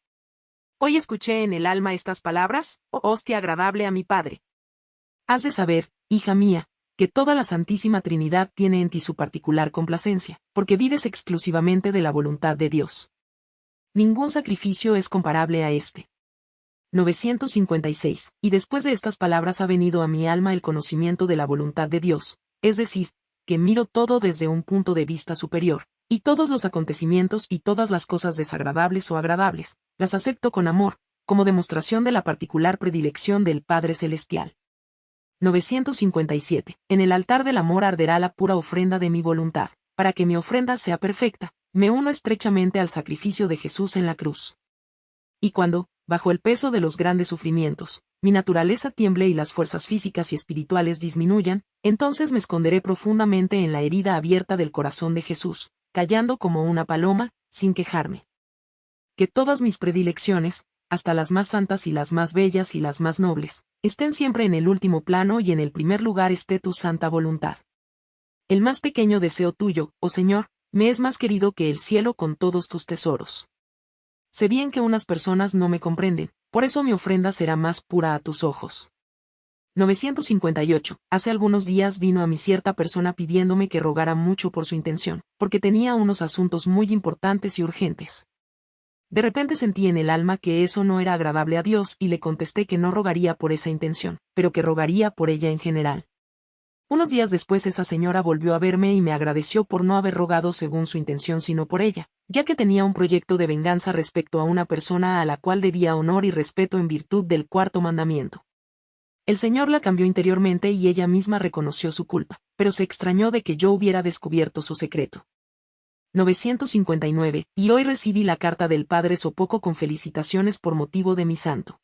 Hoy escuché en el alma estas palabras, oh hostia agradable a mi Padre. Has de saber, hija mía, que toda la Santísima Trinidad tiene en ti su particular complacencia, porque vives exclusivamente de la voluntad de Dios. Ningún sacrificio es comparable a este. 956. Y después de estas palabras ha venido a mi alma el conocimiento de la voluntad de Dios, es decir, que miro todo desde un punto de vista superior, y todos los acontecimientos y todas las cosas desagradables o agradables, las acepto con amor, como demostración de la particular predilección del Padre Celestial. 957. En el altar del amor arderá la pura ofrenda de mi voluntad, para que mi ofrenda sea perfecta, me uno estrechamente al sacrificio de Jesús en la cruz. Y cuando, bajo el peso de los grandes sufrimientos, mi naturaleza tiemble y las fuerzas físicas y espirituales disminuyan, entonces me esconderé profundamente en la herida abierta del corazón de Jesús, callando como una paloma, sin quejarme. Que todas mis predilecciones, hasta las más santas y las más bellas y las más nobles, estén siempre en el último plano y en el primer lugar esté tu santa voluntad. El más pequeño deseo tuyo, oh Señor, me es más querido que el cielo con todos tus tesoros. Sé bien que unas personas no me comprenden, por eso mi ofrenda será más pura a tus ojos. 958. Hace algunos días vino a mí cierta persona pidiéndome que rogara mucho por su intención, porque tenía unos asuntos muy importantes y urgentes. De repente sentí en el alma que eso no era agradable a Dios y le contesté que no rogaría por esa intención, pero que rogaría por ella en general. Unos días después esa señora volvió a verme y me agradeció por no haber rogado según su intención sino por ella, ya que tenía un proyecto de venganza respecto a una persona a la cual debía honor y respeto en virtud del cuarto mandamiento. El Señor la cambió interiormente y ella misma reconoció su culpa, pero se extrañó de que yo hubiera descubierto su secreto. 959, y hoy recibí la carta del Padre Sopoco con felicitaciones por motivo de mi santo.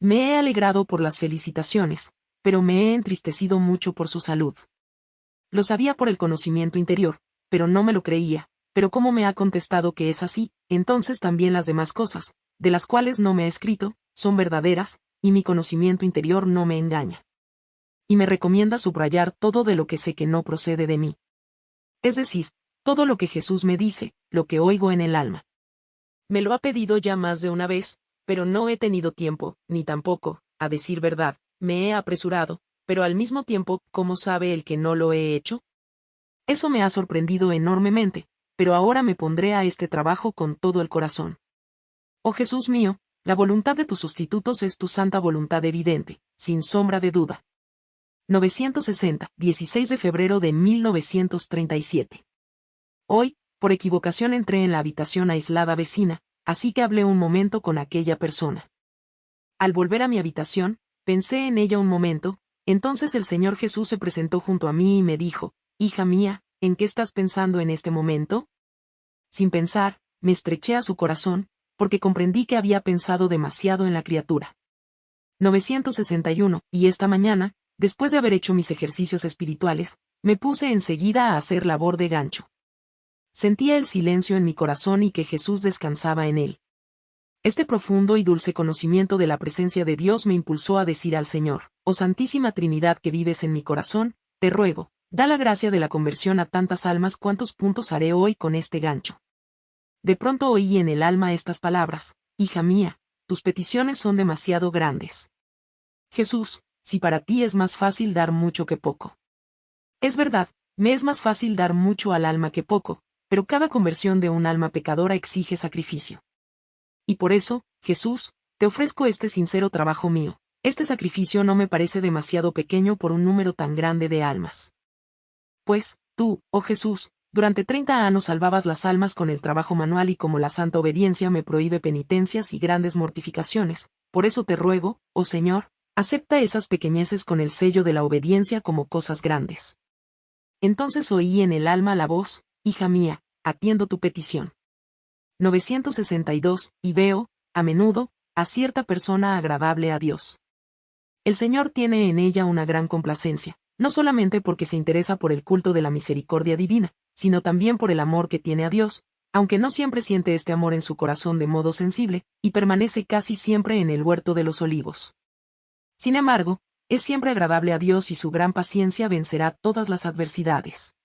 Me he alegrado por las felicitaciones, pero me he entristecido mucho por su salud. Lo sabía por el conocimiento interior, pero no me lo creía, pero como me ha contestado que es así, entonces también las demás cosas, de las cuales no me ha escrito, son verdaderas, y mi conocimiento interior no me engaña. Y me recomienda subrayar todo de lo que sé que no procede de mí. Es decir, todo lo que Jesús me dice, lo que oigo en el alma. Me lo ha pedido ya más de una vez, pero no he tenido tiempo, ni tampoco, a decir verdad, me he apresurado, pero al mismo tiempo, ¿cómo sabe el que no lo he hecho? Eso me ha sorprendido enormemente, pero ahora me pondré a este trabajo con todo el corazón. Oh Jesús mío, la voluntad de tus sustitutos es tu santa voluntad evidente, sin sombra de duda. 960, 16 de febrero de 1937. Hoy, por equivocación entré en la habitación aislada vecina, así que hablé un momento con aquella persona. Al volver a mi habitación, pensé en ella un momento, entonces el Señor Jesús se presentó junto a mí y me dijo, Hija mía, ¿en qué estás pensando en este momento? Sin pensar, me estreché a su corazón, porque comprendí que había pensado demasiado en la criatura. 961, y esta mañana, después de haber hecho mis ejercicios espirituales, me puse enseguida a hacer labor de gancho. Sentía el silencio en mi corazón y que Jesús descansaba en él. Este profundo y dulce conocimiento de la presencia de Dios me impulsó a decir al Señor, Oh Santísima Trinidad que vives en mi corazón, te ruego, da la gracia de la conversión a tantas almas cuantos puntos haré hoy con este gancho. De pronto oí en el alma estas palabras, Hija mía, tus peticiones son demasiado grandes. Jesús, si para ti es más fácil dar mucho que poco. Es verdad, me es más fácil dar mucho al alma que poco, pero cada conversión de un alma pecadora exige sacrificio. Y por eso, Jesús, te ofrezco este sincero trabajo mío. Este sacrificio no me parece demasiado pequeño por un número tan grande de almas. Pues, tú, oh Jesús, durante 30 años salvabas las almas con el trabajo manual y como la santa obediencia me prohíbe penitencias y grandes mortificaciones, por eso te ruego, oh Señor, acepta esas pequeñeces con el sello de la obediencia como cosas grandes. Entonces oí en el alma la voz, Hija mía, atiendo tu petición. 962, y veo, a menudo, a cierta persona agradable a Dios. El Señor tiene en ella una gran complacencia, no solamente porque se interesa por el culto de la misericordia divina, sino también por el amor que tiene a Dios, aunque no siempre siente este amor en su corazón de modo sensible, y permanece casi siempre en el huerto de los olivos. Sin embargo, es siempre agradable a Dios y su gran paciencia vencerá todas las adversidades.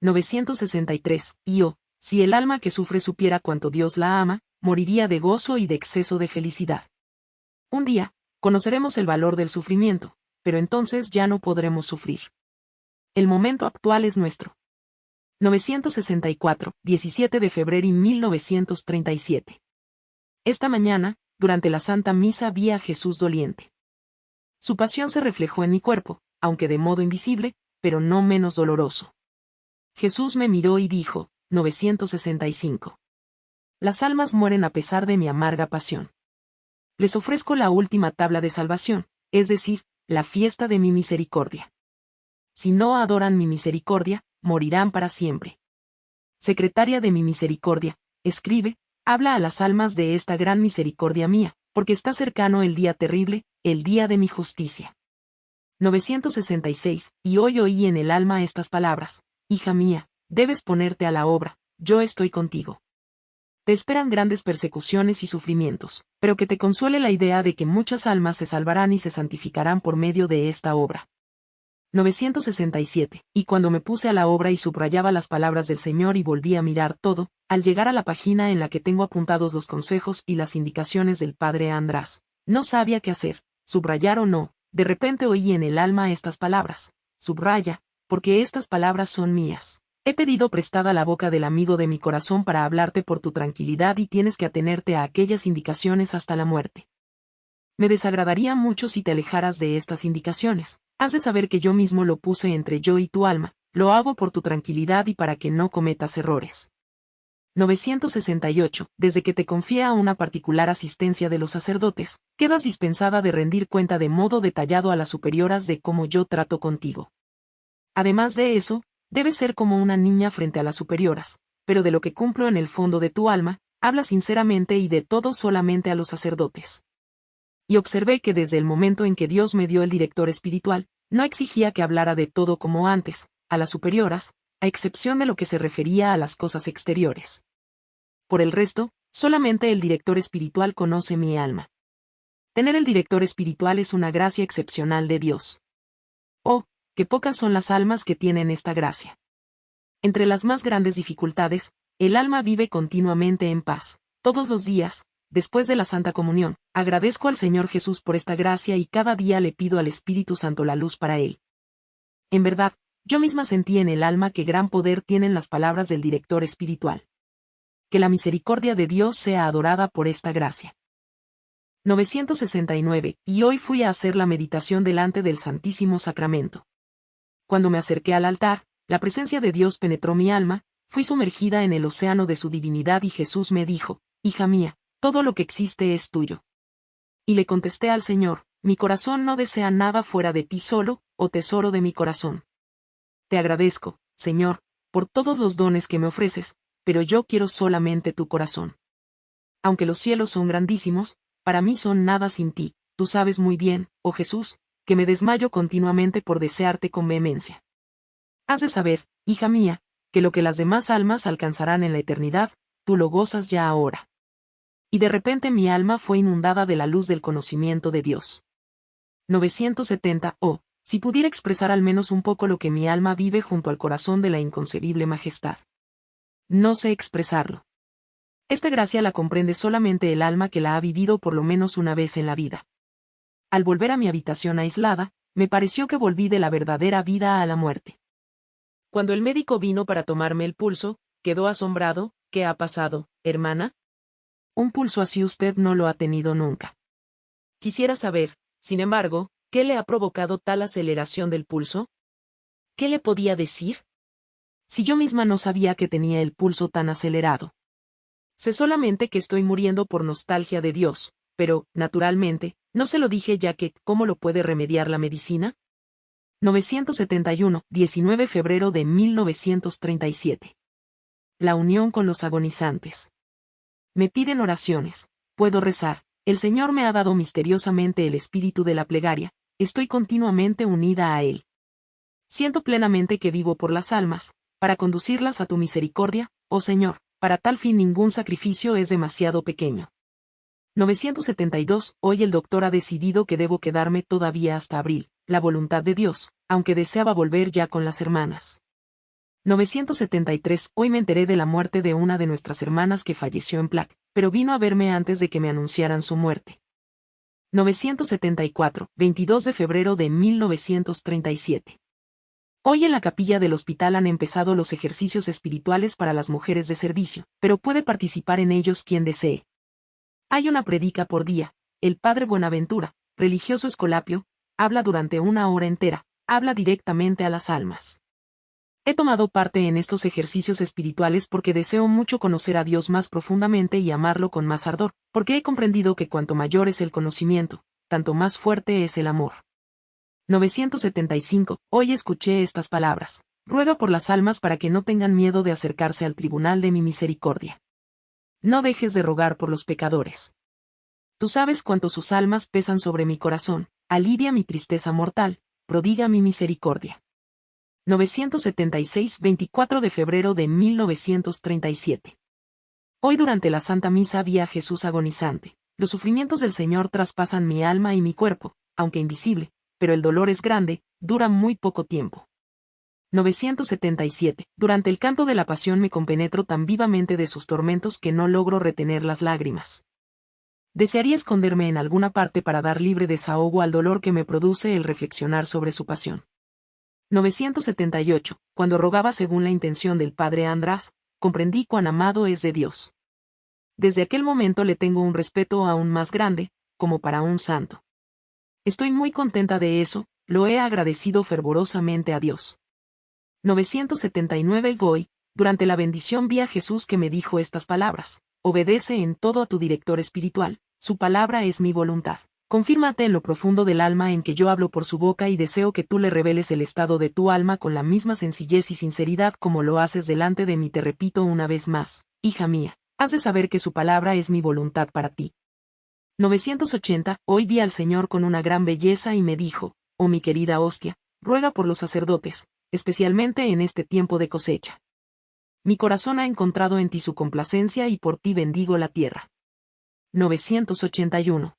963. Y oh, si el alma que sufre supiera cuánto Dios la ama, moriría de gozo y de exceso de felicidad. Un día, conoceremos el valor del sufrimiento, pero entonces ya no podremos sufrir. El momento actual es nuestro. 964, 17 de febrero y 1937. Esta mañana, durante la Santa Misa vi a Jesús doliente. Su pasión se reflejó en mi cuerpo, aunque de modo invisible, pero no menos doloroso. Jesús me miró y dijo, 965. Las almas mueren a pesar de mi amarga pasión. Les ofrezco la última tabla de salvación, es decir, la fiesta de mi misericordia. Si no adoran mi misericordia, morirán para siempre. Secretaria de mi misericordia, escribe, habla a las almas de esta gran misericordia mía, porque está cercano el día terrible, el día de mi justicia. 966, y hoy oí en el alma estas palabras, Hija mía, debes ponerte a la obra, yo estoy contigo. Te esperan grandes persecuciones y sufrimientos, pero que te consuele la idea de que muchas almas se salvarán y se santificarán por medio de esta obra. 967. Y cuando me puse a la obra y subrayaba las palabras del Señor y volví a mirar todo, al llegar a la página en la que tengo apuntados los consejos y las indicaciones del Padre András, no sabía qué hacer, subrayar o no, de repente oí en el alma estas palabras, subraya, porque estas palabras son mías. He pedido prestada la boca del amigo de mi corazón para hablarte por tu tranquilidad y tienes que atenerte a aquellas indicaciones hasta la muerte. Me desagradaría mucho si te alejaras de estas indicaciones, Has de saber que yo mismo lo puse entre yo y tu alma, lo hago por tu tranquilidad y para que no cometas errores. 968. Desde que te confía a una particular asistencia de los sacerdotes, quedas dispensada de rendir cuenta de modo detallado a las superioras de cómo yo trato contigo. Además de eso, debes ser como una niña frente a las superioras, pero de lo que cumplo en el fondo de tu alma, habla sinceramente y de todo solamente a los sacerdotes. Y observé que desde el momento en que Dios me dio el director espiritual, no exigía que hablara de todo como antes, a las superioras, a excepción de lo que se refería a las cosas exteriores. Por el resto, solamente el director espiritual conoce mi alma. Tener el director espiritual es una gracia excepcional de Dios. Qué pocas son las almas que tienen esta gracia. Entre las más grandes dificultades, el alma vive continuamente en paz. Todos los días, después de la Santa Comunión, agradezco al Señor Jesús por esta gracia y cada día le pido al Espíritu Santo la luz para él. En verdad, yo misma sentí en el alma que gran poder tienen las palabras del director espiritual. Que la misericordia de Dios sea adorada por esta gracia. 969, y hoy fui a hacer la meditación delante del Santísimo Sacramento. Cuando me acerqué al altar, la presencia de Dios penetró mi alma, fui sumergida en el océano de su divinidad y Jesús me dijo, Hija mía, todo lo que existe es tuyo. Y le contesté al Señor, mi corazón no desea nada fuera de ti solo, oh tesoro de mi corazón. Te agradezco, Señor, por todos los dones que me ofreces, pero yo quiero solamente tu corazón. Aunque los cielos son grandísimos, para mí son nada sin ti, tú sabes muy bien, oh Jesús, que me desmayo continuamente por desearte con vehemencia. Has de saber, hija mía, que lo que las demás almas alcanzarán en la eternidad, tú lo gozas ya ahora. Y de repente mi alma fue inundada de la luz del conocimiento de Dios. 970. Oh, si pudiera expresar al menos un poco lo que mi alma vive junto al corazón de la inconcebible majestad. No sé expresarlo. Esta gracia la comprende solamente el alma que la ha vivido por lo menos una vez en la vida. Al volver a mi habitación aislada, me pareció que volví de la verdadera vida a la muerte. Cuando el médico vino para tomarme el pulso, quedó asombrado, ¿qué ha pasado, hermana? Un pulso así usted no lo ha tenido nunca. Quisiera saber, sin embargo, ¿Qué le ha provocado tal aceleración del pulso? ¿Qué le podía decir? Si yo misma no sabía que tenía el pulso tan acelerado. Sé solamente que estoy muriendo por nostalgia de Dios, pero, naturalmente, no se lo dije ya que, ¿cómo lo puede remediar la medicina? 971, 19 febrero de 1937. La unión con los agonizantes. Me piden oraciones, puedo rezar, el Señor me ha dado misteriosamente el espíritu de la plegaria, estoy continuamente unida a Él. Siento plenamente que vivo por las almas, para conducirlas a tu misericordia, oh Señor, para tal fin ningún sacrificio es demasiado pequeño. 972. Hoy el doctor ha decidido que debo quedarme todavía hasta abril, la voluntad de Dios, aunque deseaba volver ya con las hermanas. 973. Hoy me enteré de la muerte de una de nuestras hermanas que falleció en Plac, pero vino a verme antes de que me anunciaran su muerte. 974, 22 de febrero de 1937. Hoy en la capilla del hospital han empezado los ejercicios espirituales para las mujeres de servicio, pero puede participar en ellos quien desee. Hay una predica por día, el padre Buenaventura, religioso escolapio, habla durante una hora entera, habla directamente a las almas. He tomado parte en estos ejercicios espirituales porque deseo mucho conocer a Dios más profundamente y amarlo con más ardor, porque he comprendido que cuanto mayor es el conocimiento, tanto más fuerte es el amor. 975. Hoy escuché estas palabras. Ruego por las almas para que no tengan miedo de acercarse al tribunal de mi misericordia. No dejes de rogar por los pecadores. Tú sabes cuánto sus almas pesan sobre mi corazón, alivia mi tristeza mortal, prodiga mi misericordia. 976 24 de febrero de 1937. Hoy durante la Santa Misa vi a Jesús agonizante. Los sufrimientos del Señor traspasan mi alma y mi cuerpo, aunque invisible, pero el dolor es grande, dura muy poco tiempo. 977. Durante el canto de la pasión me compenetro tan vivamente de sus tormentos que no logro retener las lágrimas. Desearía esconderme en alguna parte para dar libre desahogo al dolor que me produce el reflexionar sobre su pasión. 978. Cuando rogaba según la intención del padre András, comprendí cuán amado es de Dios. Desde aquel momento le tengo un respeto aún más grande, como para un santo. Estoy muy contenta de eso, lo he agradecido fervorosamente a Dios. 979 Goy, durante la bendición vi a Jesús que me dijo estas palabras, obedece en todo a tu director espiritual, su palabra es mi voluntad. Confírmate en lo profundo del alma en que yo hablo por su boca y deseo que tú le reveles el estado de tu alma con la misma sencillez y sinceridad como lo haces delante de mí. Te repito una vez más, hija mía, has de saber que su palabra es mi voluntad para ti. 980. Hoy vi al Señor con una gran belleza y me dijo, oh mi querida hostia, ruega por los sacerdotes, especialmente en este tiempo de cosecha. Mi corazón ha encontrado en ti su complacencia y por ti bendigo la tierra. 981.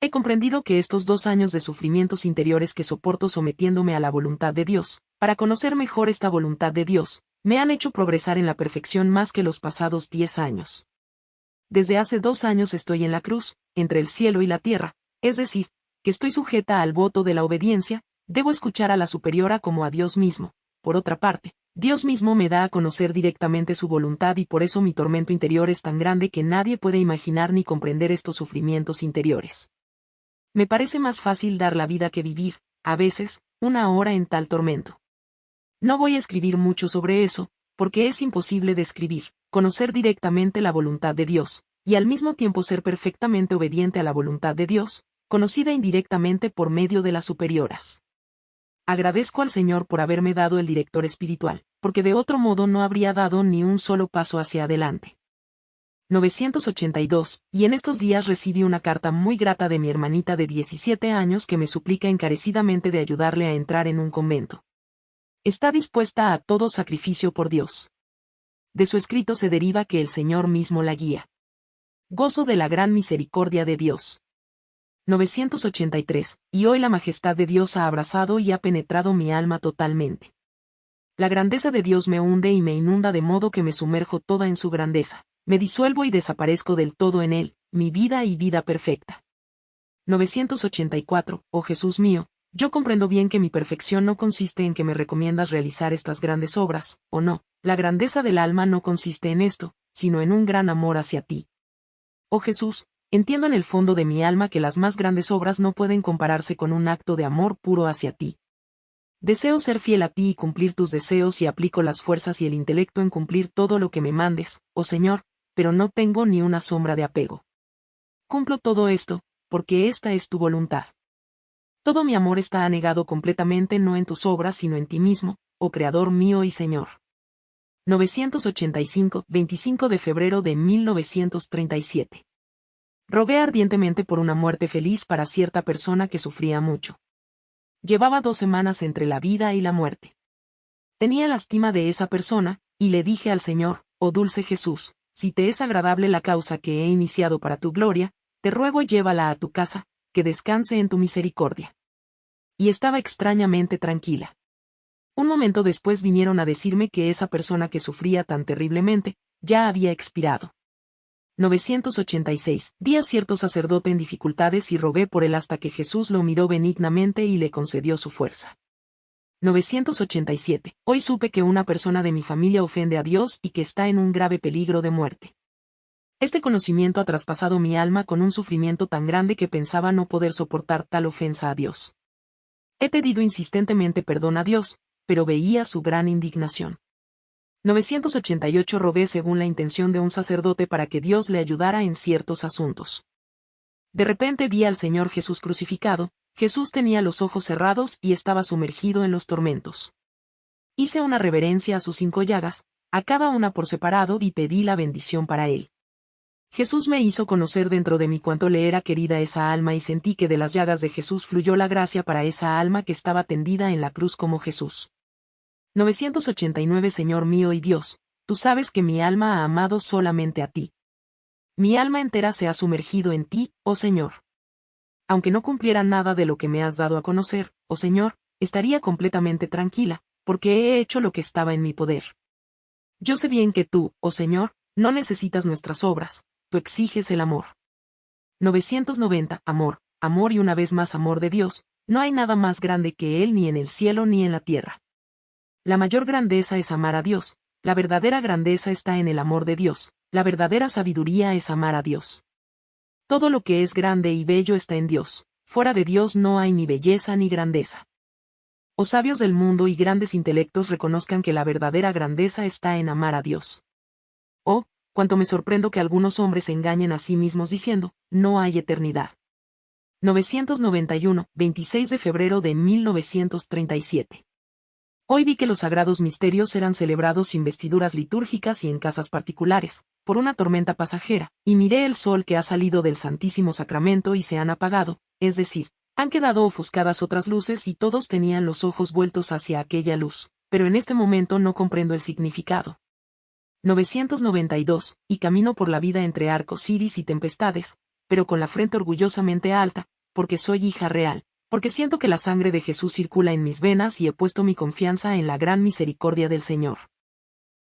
He comprendido que estos dos años de sufrimientos interiores que soporto sometiéndome a la voluntad de Dios, para conocer mejor esta voluntad de Dios, me han hecho progresar en la perfección más que los pasados diez años. Desde hace dos años estoy en la cruz, entre el cielo y la tierra, es decir, que estoy sujeta al voto de la obediencia, debo escuchar a la superiora como a Dios mismo. Por otra parte, Dios mismo me da a conocer directamente su voluntad y por eso mi tormento interior es tan grande que nadie puede imaginar ni comprender estos sufrimientos interiores. Me parece más fácil dar la vida que vivir, a veces, una hora en tal tormento. No voy a escribir mucho sobre eso, porque es imposible describir, conocer directamente la voluntad de Dios, y al mismo tiempo ser perfectamente obediente a la voluntad de Dios, conocida indirectamente por medio de las superioras. Agradezco al Señor por haberme dado el director espiritual, porque de otro modo no habría dado ni un solo paso hacia adelante. 982, y en estos días recibí una carta muy grata de mi hermanita de 17 años que me suplica encarecidamente de ayudarle a entrar en un convento. Está dispuesta a todo sacrificio por Dios. De su escrito se deriva que el Señor mismo la guía. Gozo de la gran misericordia de Dios. 983, y hoy la majestad de Dios ha abrazado y ha penetrado mi alma totalmente. La grandeza de Dios me hunde y me inunda de modo que me sumerjo toda en su grandeza me disuelvo y desaparezco del todo en él, mi vida y vida perfecta. 984, oh Jesús mío, yo comprendo bien que mi perfección no consiste en que me recomiendas realizar estas grandes obras, o no, la grandeza del alma no consiste en esto, sino en un gran amor hacia ti. Oh Jesús, entiendo en el fondo de mi alma que las más grandes obras no pueden compararse con un acto de amor puro hacia ti. Deseo ser fiel a ti y cumplir tus deseos y aplico las fuerzas y el intelecto en cumplir todo lo que me mandes, oh Señor, pero no tengo ni una sombra de apego. Cumplo todo esto, porque esta es tu voluntad. Todo mi amor está anegado completamente no en tus obras sino en ti mismo, oh Creador mío y Señor. 985, 25 de febrero de 1937. Rogué ardientemente por una muerte feliz para cierta persona que sufría mucho. Llevaba dos semanas entre la vida y la muerte. Tenía lástima de esa persona, y le dije al Señor, oh dulce Jesús, si te es agradable la causa que he iniciado para tu gloria, te ruego llévala a tu casa, que descanse en tu misericordia. Y estaba extrañamente tranquila. Un momento después vinieron a decirme que esa persona que sufría tan terriblemente, ya había expirado. 986. Vi a cierto sacerdote en dificultades y rogué por él hasta que Jesús lo miró benignamente y le concedió su fuerza. 987. Hoy supe que una persona de mi familia ofende a Dios y que está en un grave peligro de muerte. Este conocimiento ha traspasado mi alma con un sufrimiento tan grande que pensaba no poder soportar tal ofensa a Dios. He pedido insistentemente perdón a Dios, pero veía su gran indignación. 988 rogué según la intención de un sacerdote para que Dios le ayudara en ciertos asuntos. De repente vi al Señor Jesús crucificado, Jesús tenía los ojos cerrados y estaba sumergido en los tormentos. Hice una reverencia a sus cinco llagas, a cada una por separado y pedí la bendición para él. Jesús me hizo conocer dentro de mí cuánto le era querida esa alma y sentí que de las llagas de Jesús fluyó la gracia para esa alma que estaba tendida en la cruz como Jesús. 989 Señor mío y Dios, tú sabes que mi alma ha amado solamente a ti. Mi alma entera se ha sumergido en ti, oh Señor aunque no cumpliera nada de lo que me has dado a conocer, oh Señor, estaría completamente tranquila, porque he hecho lo que estaba en mi poder. Yo sé bien que tú, oh Señor, no necesitas nuestras obras, tú exiges el amor. 990. Amor, amor y una vez más amor de Dios, no hay nada más grande que Él ni en el cielo ni en la tierra. La mayor grandeza es amar a Dios, la verdadera grandeza está en el amor de Dios, la verdadera sabiduría es amar a Dios. Todo lo que es grande y bello está en Dios, fuera de Dios no hay ni belleza ni grandeza. O sabios del mundo y grandes intelectos reconozcan que la verdadera grandeza está en amar a Dios. O, cuanto me sorprendo que algunos hombres engañen a sí mismos diciendo, no hay eternidad. 991, 26 de febrero de 1937. Hoy vi que los sagrados misterios eran celebrados sin vestiduras litúrgicas y en casas particulares, por una tormenta pasajera, y miré el sol que ha salido del Santísimo Sacramento y se han apagado, es decir, han quedado ofuscadas otras luces y todos tenían los ojos vueltos hacia aquella luz, pero en este momento no comprendo el significado. 992, y camino por la vida entre arcos iris y tempestades, pero con la frente orgullosamente alta, porque soy hija real, porque siento que la sangre de Jesús circula en mis venas y he puesto mi confianza en la gran misericordia del Señor.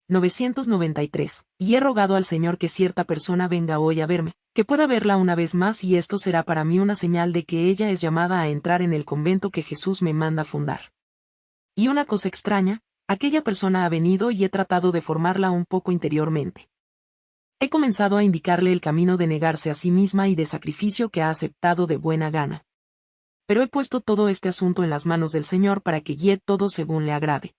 993. Y he rogado al Señor que cierta persona venga hoy a verme, que pueda verla una vez más y esto será para mí una señal de que ella es llamada a entrar en el convento que Jesús me manda fundar. Y una cosa extraña, aquella persona ha venido y he tratado de formarla un poco interiormente. He comenzado a indicarle el camino de negarse a sí misma y de sacrificio que ha aceptado de buena gana pero he puesto todo este asunto en las manos del Señor para que guíe todo según le agrade.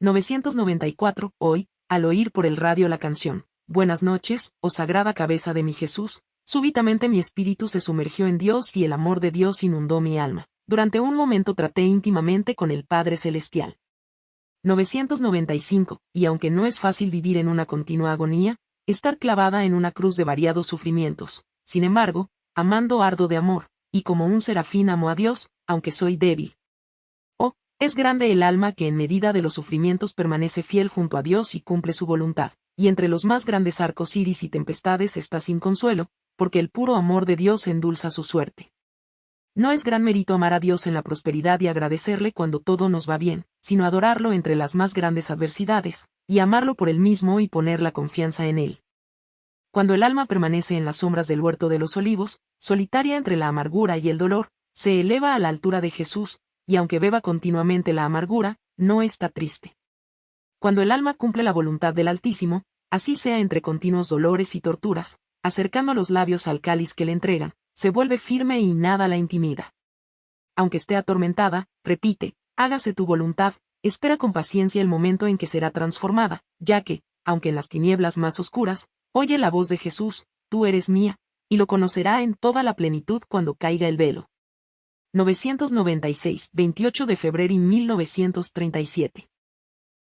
994. Hoy, al oír por el radio la canción, Buenas noches, oh sagrada cabeza de mi Jesús, súbitamente mi espíritu se sumergió en Dios y el amor de Dios inundó mi alma. Durante un momento traté íntimamente con el Padre Celestial. 995. Y aunque no es fácil vivir en una continua agonía, estar clavada en una cruz de variados sufrimientos, sin embargo, amando ardo de amor, y como un serafín amo a Dios, aunque soy débil. Oh, es grande el alma que en medida de los sufrimientos permanece fiel junto a Dios y cumple su voluntad, y entre los más grandes arcos iris y tempestades está sin consuelo, porque el puro amor de Dios endulza su suerte. No es gran mérito amar a Dios en la prosperidad y agradecerle cuando todo nos va bien, sino adorarlo entre las más grandes adversidades, y amarlo por él mismo y poner la confianza en él. Cuando el alma permanece en las sombras del huerto de los olivos, solitaria entre la amargura y el dolor, se eleva a la altura de Jesús, y aunque beba continuamente la amargura, no está triste. Cuando el alma cumple la voluntad del Altísimo, así sea entre continuos dolores y torturas, acercando los labios al cáliz que le entregan, se vuelve firme y nada la intimida. Aunque esté atormentada, repite, hágase tu voluntad, espera con paciencia el momento en que será transformada, ya que, aunque en las tinieblas más oscuras, Oye la voz de Jesús, tú eres mía, y lo conocerá en toda la plenitud cuando caiga el velo. 996, 28 de febrero y 1937.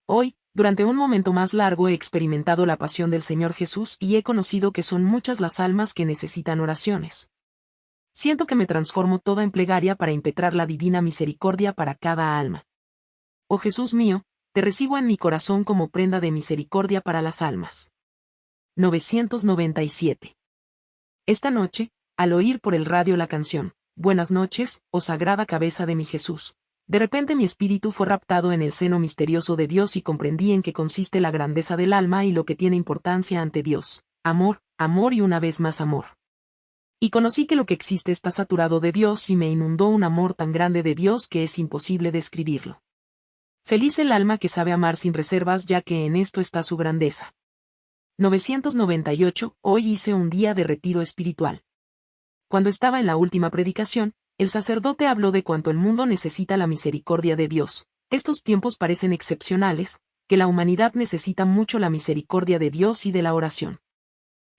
Hoy, durante un momento más largo he experimentado la pasión del Señor Jesús y he conocido que son muchas las almas que necesitan oraciones. Siento que me transformo toda en plegaria para impetrar la divina misericordia para cada alma. Oh Jesús mío, te recibo en mi corazón como prenda de misericordia para las almas. 997. Esta noche, al oír por el radio la canción, Buenas noches, oh sagrada cabeza de mi Jesús, de repente mi espíritu fue raptado en el seno misterioso de Dios y comprendí en qué consiste la grandeza del alma y lo que tiene importancia ante Dios, amor, amor y una vez más amor. Y conocí que lo que existe está saturado de Dios y me inundó un amor tan grande de Dios que es imposible describirlo. Feliz el alma que sabe amar sin reservas ya que en esto está su grandeza. 998, hoy hice un día de retiro espiritual. Cuando estaba en la última predicación, el sacerdote habló de cuánto el mundo necesita la misericordia de Dios. Estos tiempos parecen excepcionales, que la humanidad necesita mucho la misericordia de Dios y de la oración.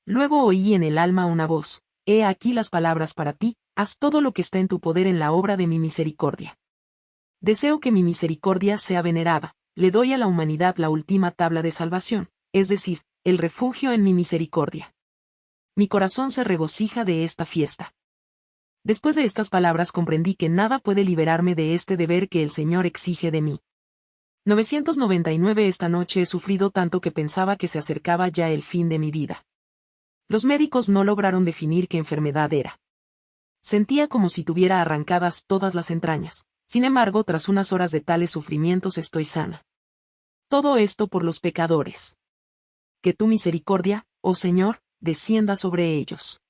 Luego oí en el alma una voz, He aquí las palabras para ti, haz todo lo que está en tu poder en la obra de mi misericordia. Deseo que mi misericordia sea venerada, le doy a la humanidad la última tabla de salvación, es decir, el refugio en mi misericordia. Mi corazón se regocija de esta fiesta. Después de estas palabras comprendí que nada puede liberarme de este deber que el Señor exige de mí. 999 Esta noche he sufrido tanto que pensaba que se acercaba ya el fin de mi vida. Los médicos no lograron definir qué enfermedad era. Sentía como si tuviera arrancadas todas las entrañas. Sin embargo, tras unas horas de tales sufrimientos estoy sana. Todo esto por los pecadores que tu misericordia, oh Señor, descienda sobre ellos.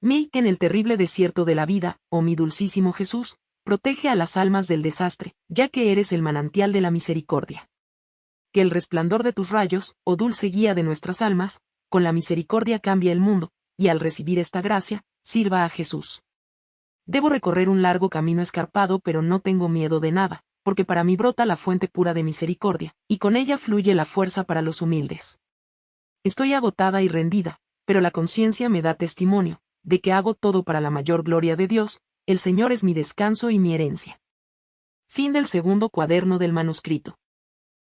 Mi, en el terrible desierto de la vida, oh mi dulcísimo Jesús, protege a las almas del desastre, ya que eres el manantial de la misericordia. Que el resplandor de tus rayos, oh dulce guía de nuestras almas, con la misericordia cambie el mundo, y al recibir esta gracia, sirva a Jesús. Debo recorrer un largo camino escarpado pero no tengo miedo de nada, porque para mí brota la fuente pura de misericordia, y con ella fluye la fuerza para los humildes. Estoy agotada y rendida, pero la conciencia me da testimonio, de que hago todo para la mayor gloria de Dios, el Señor es mi descanso y mi herencia. Fin del segundo cuaderno del manuscrito.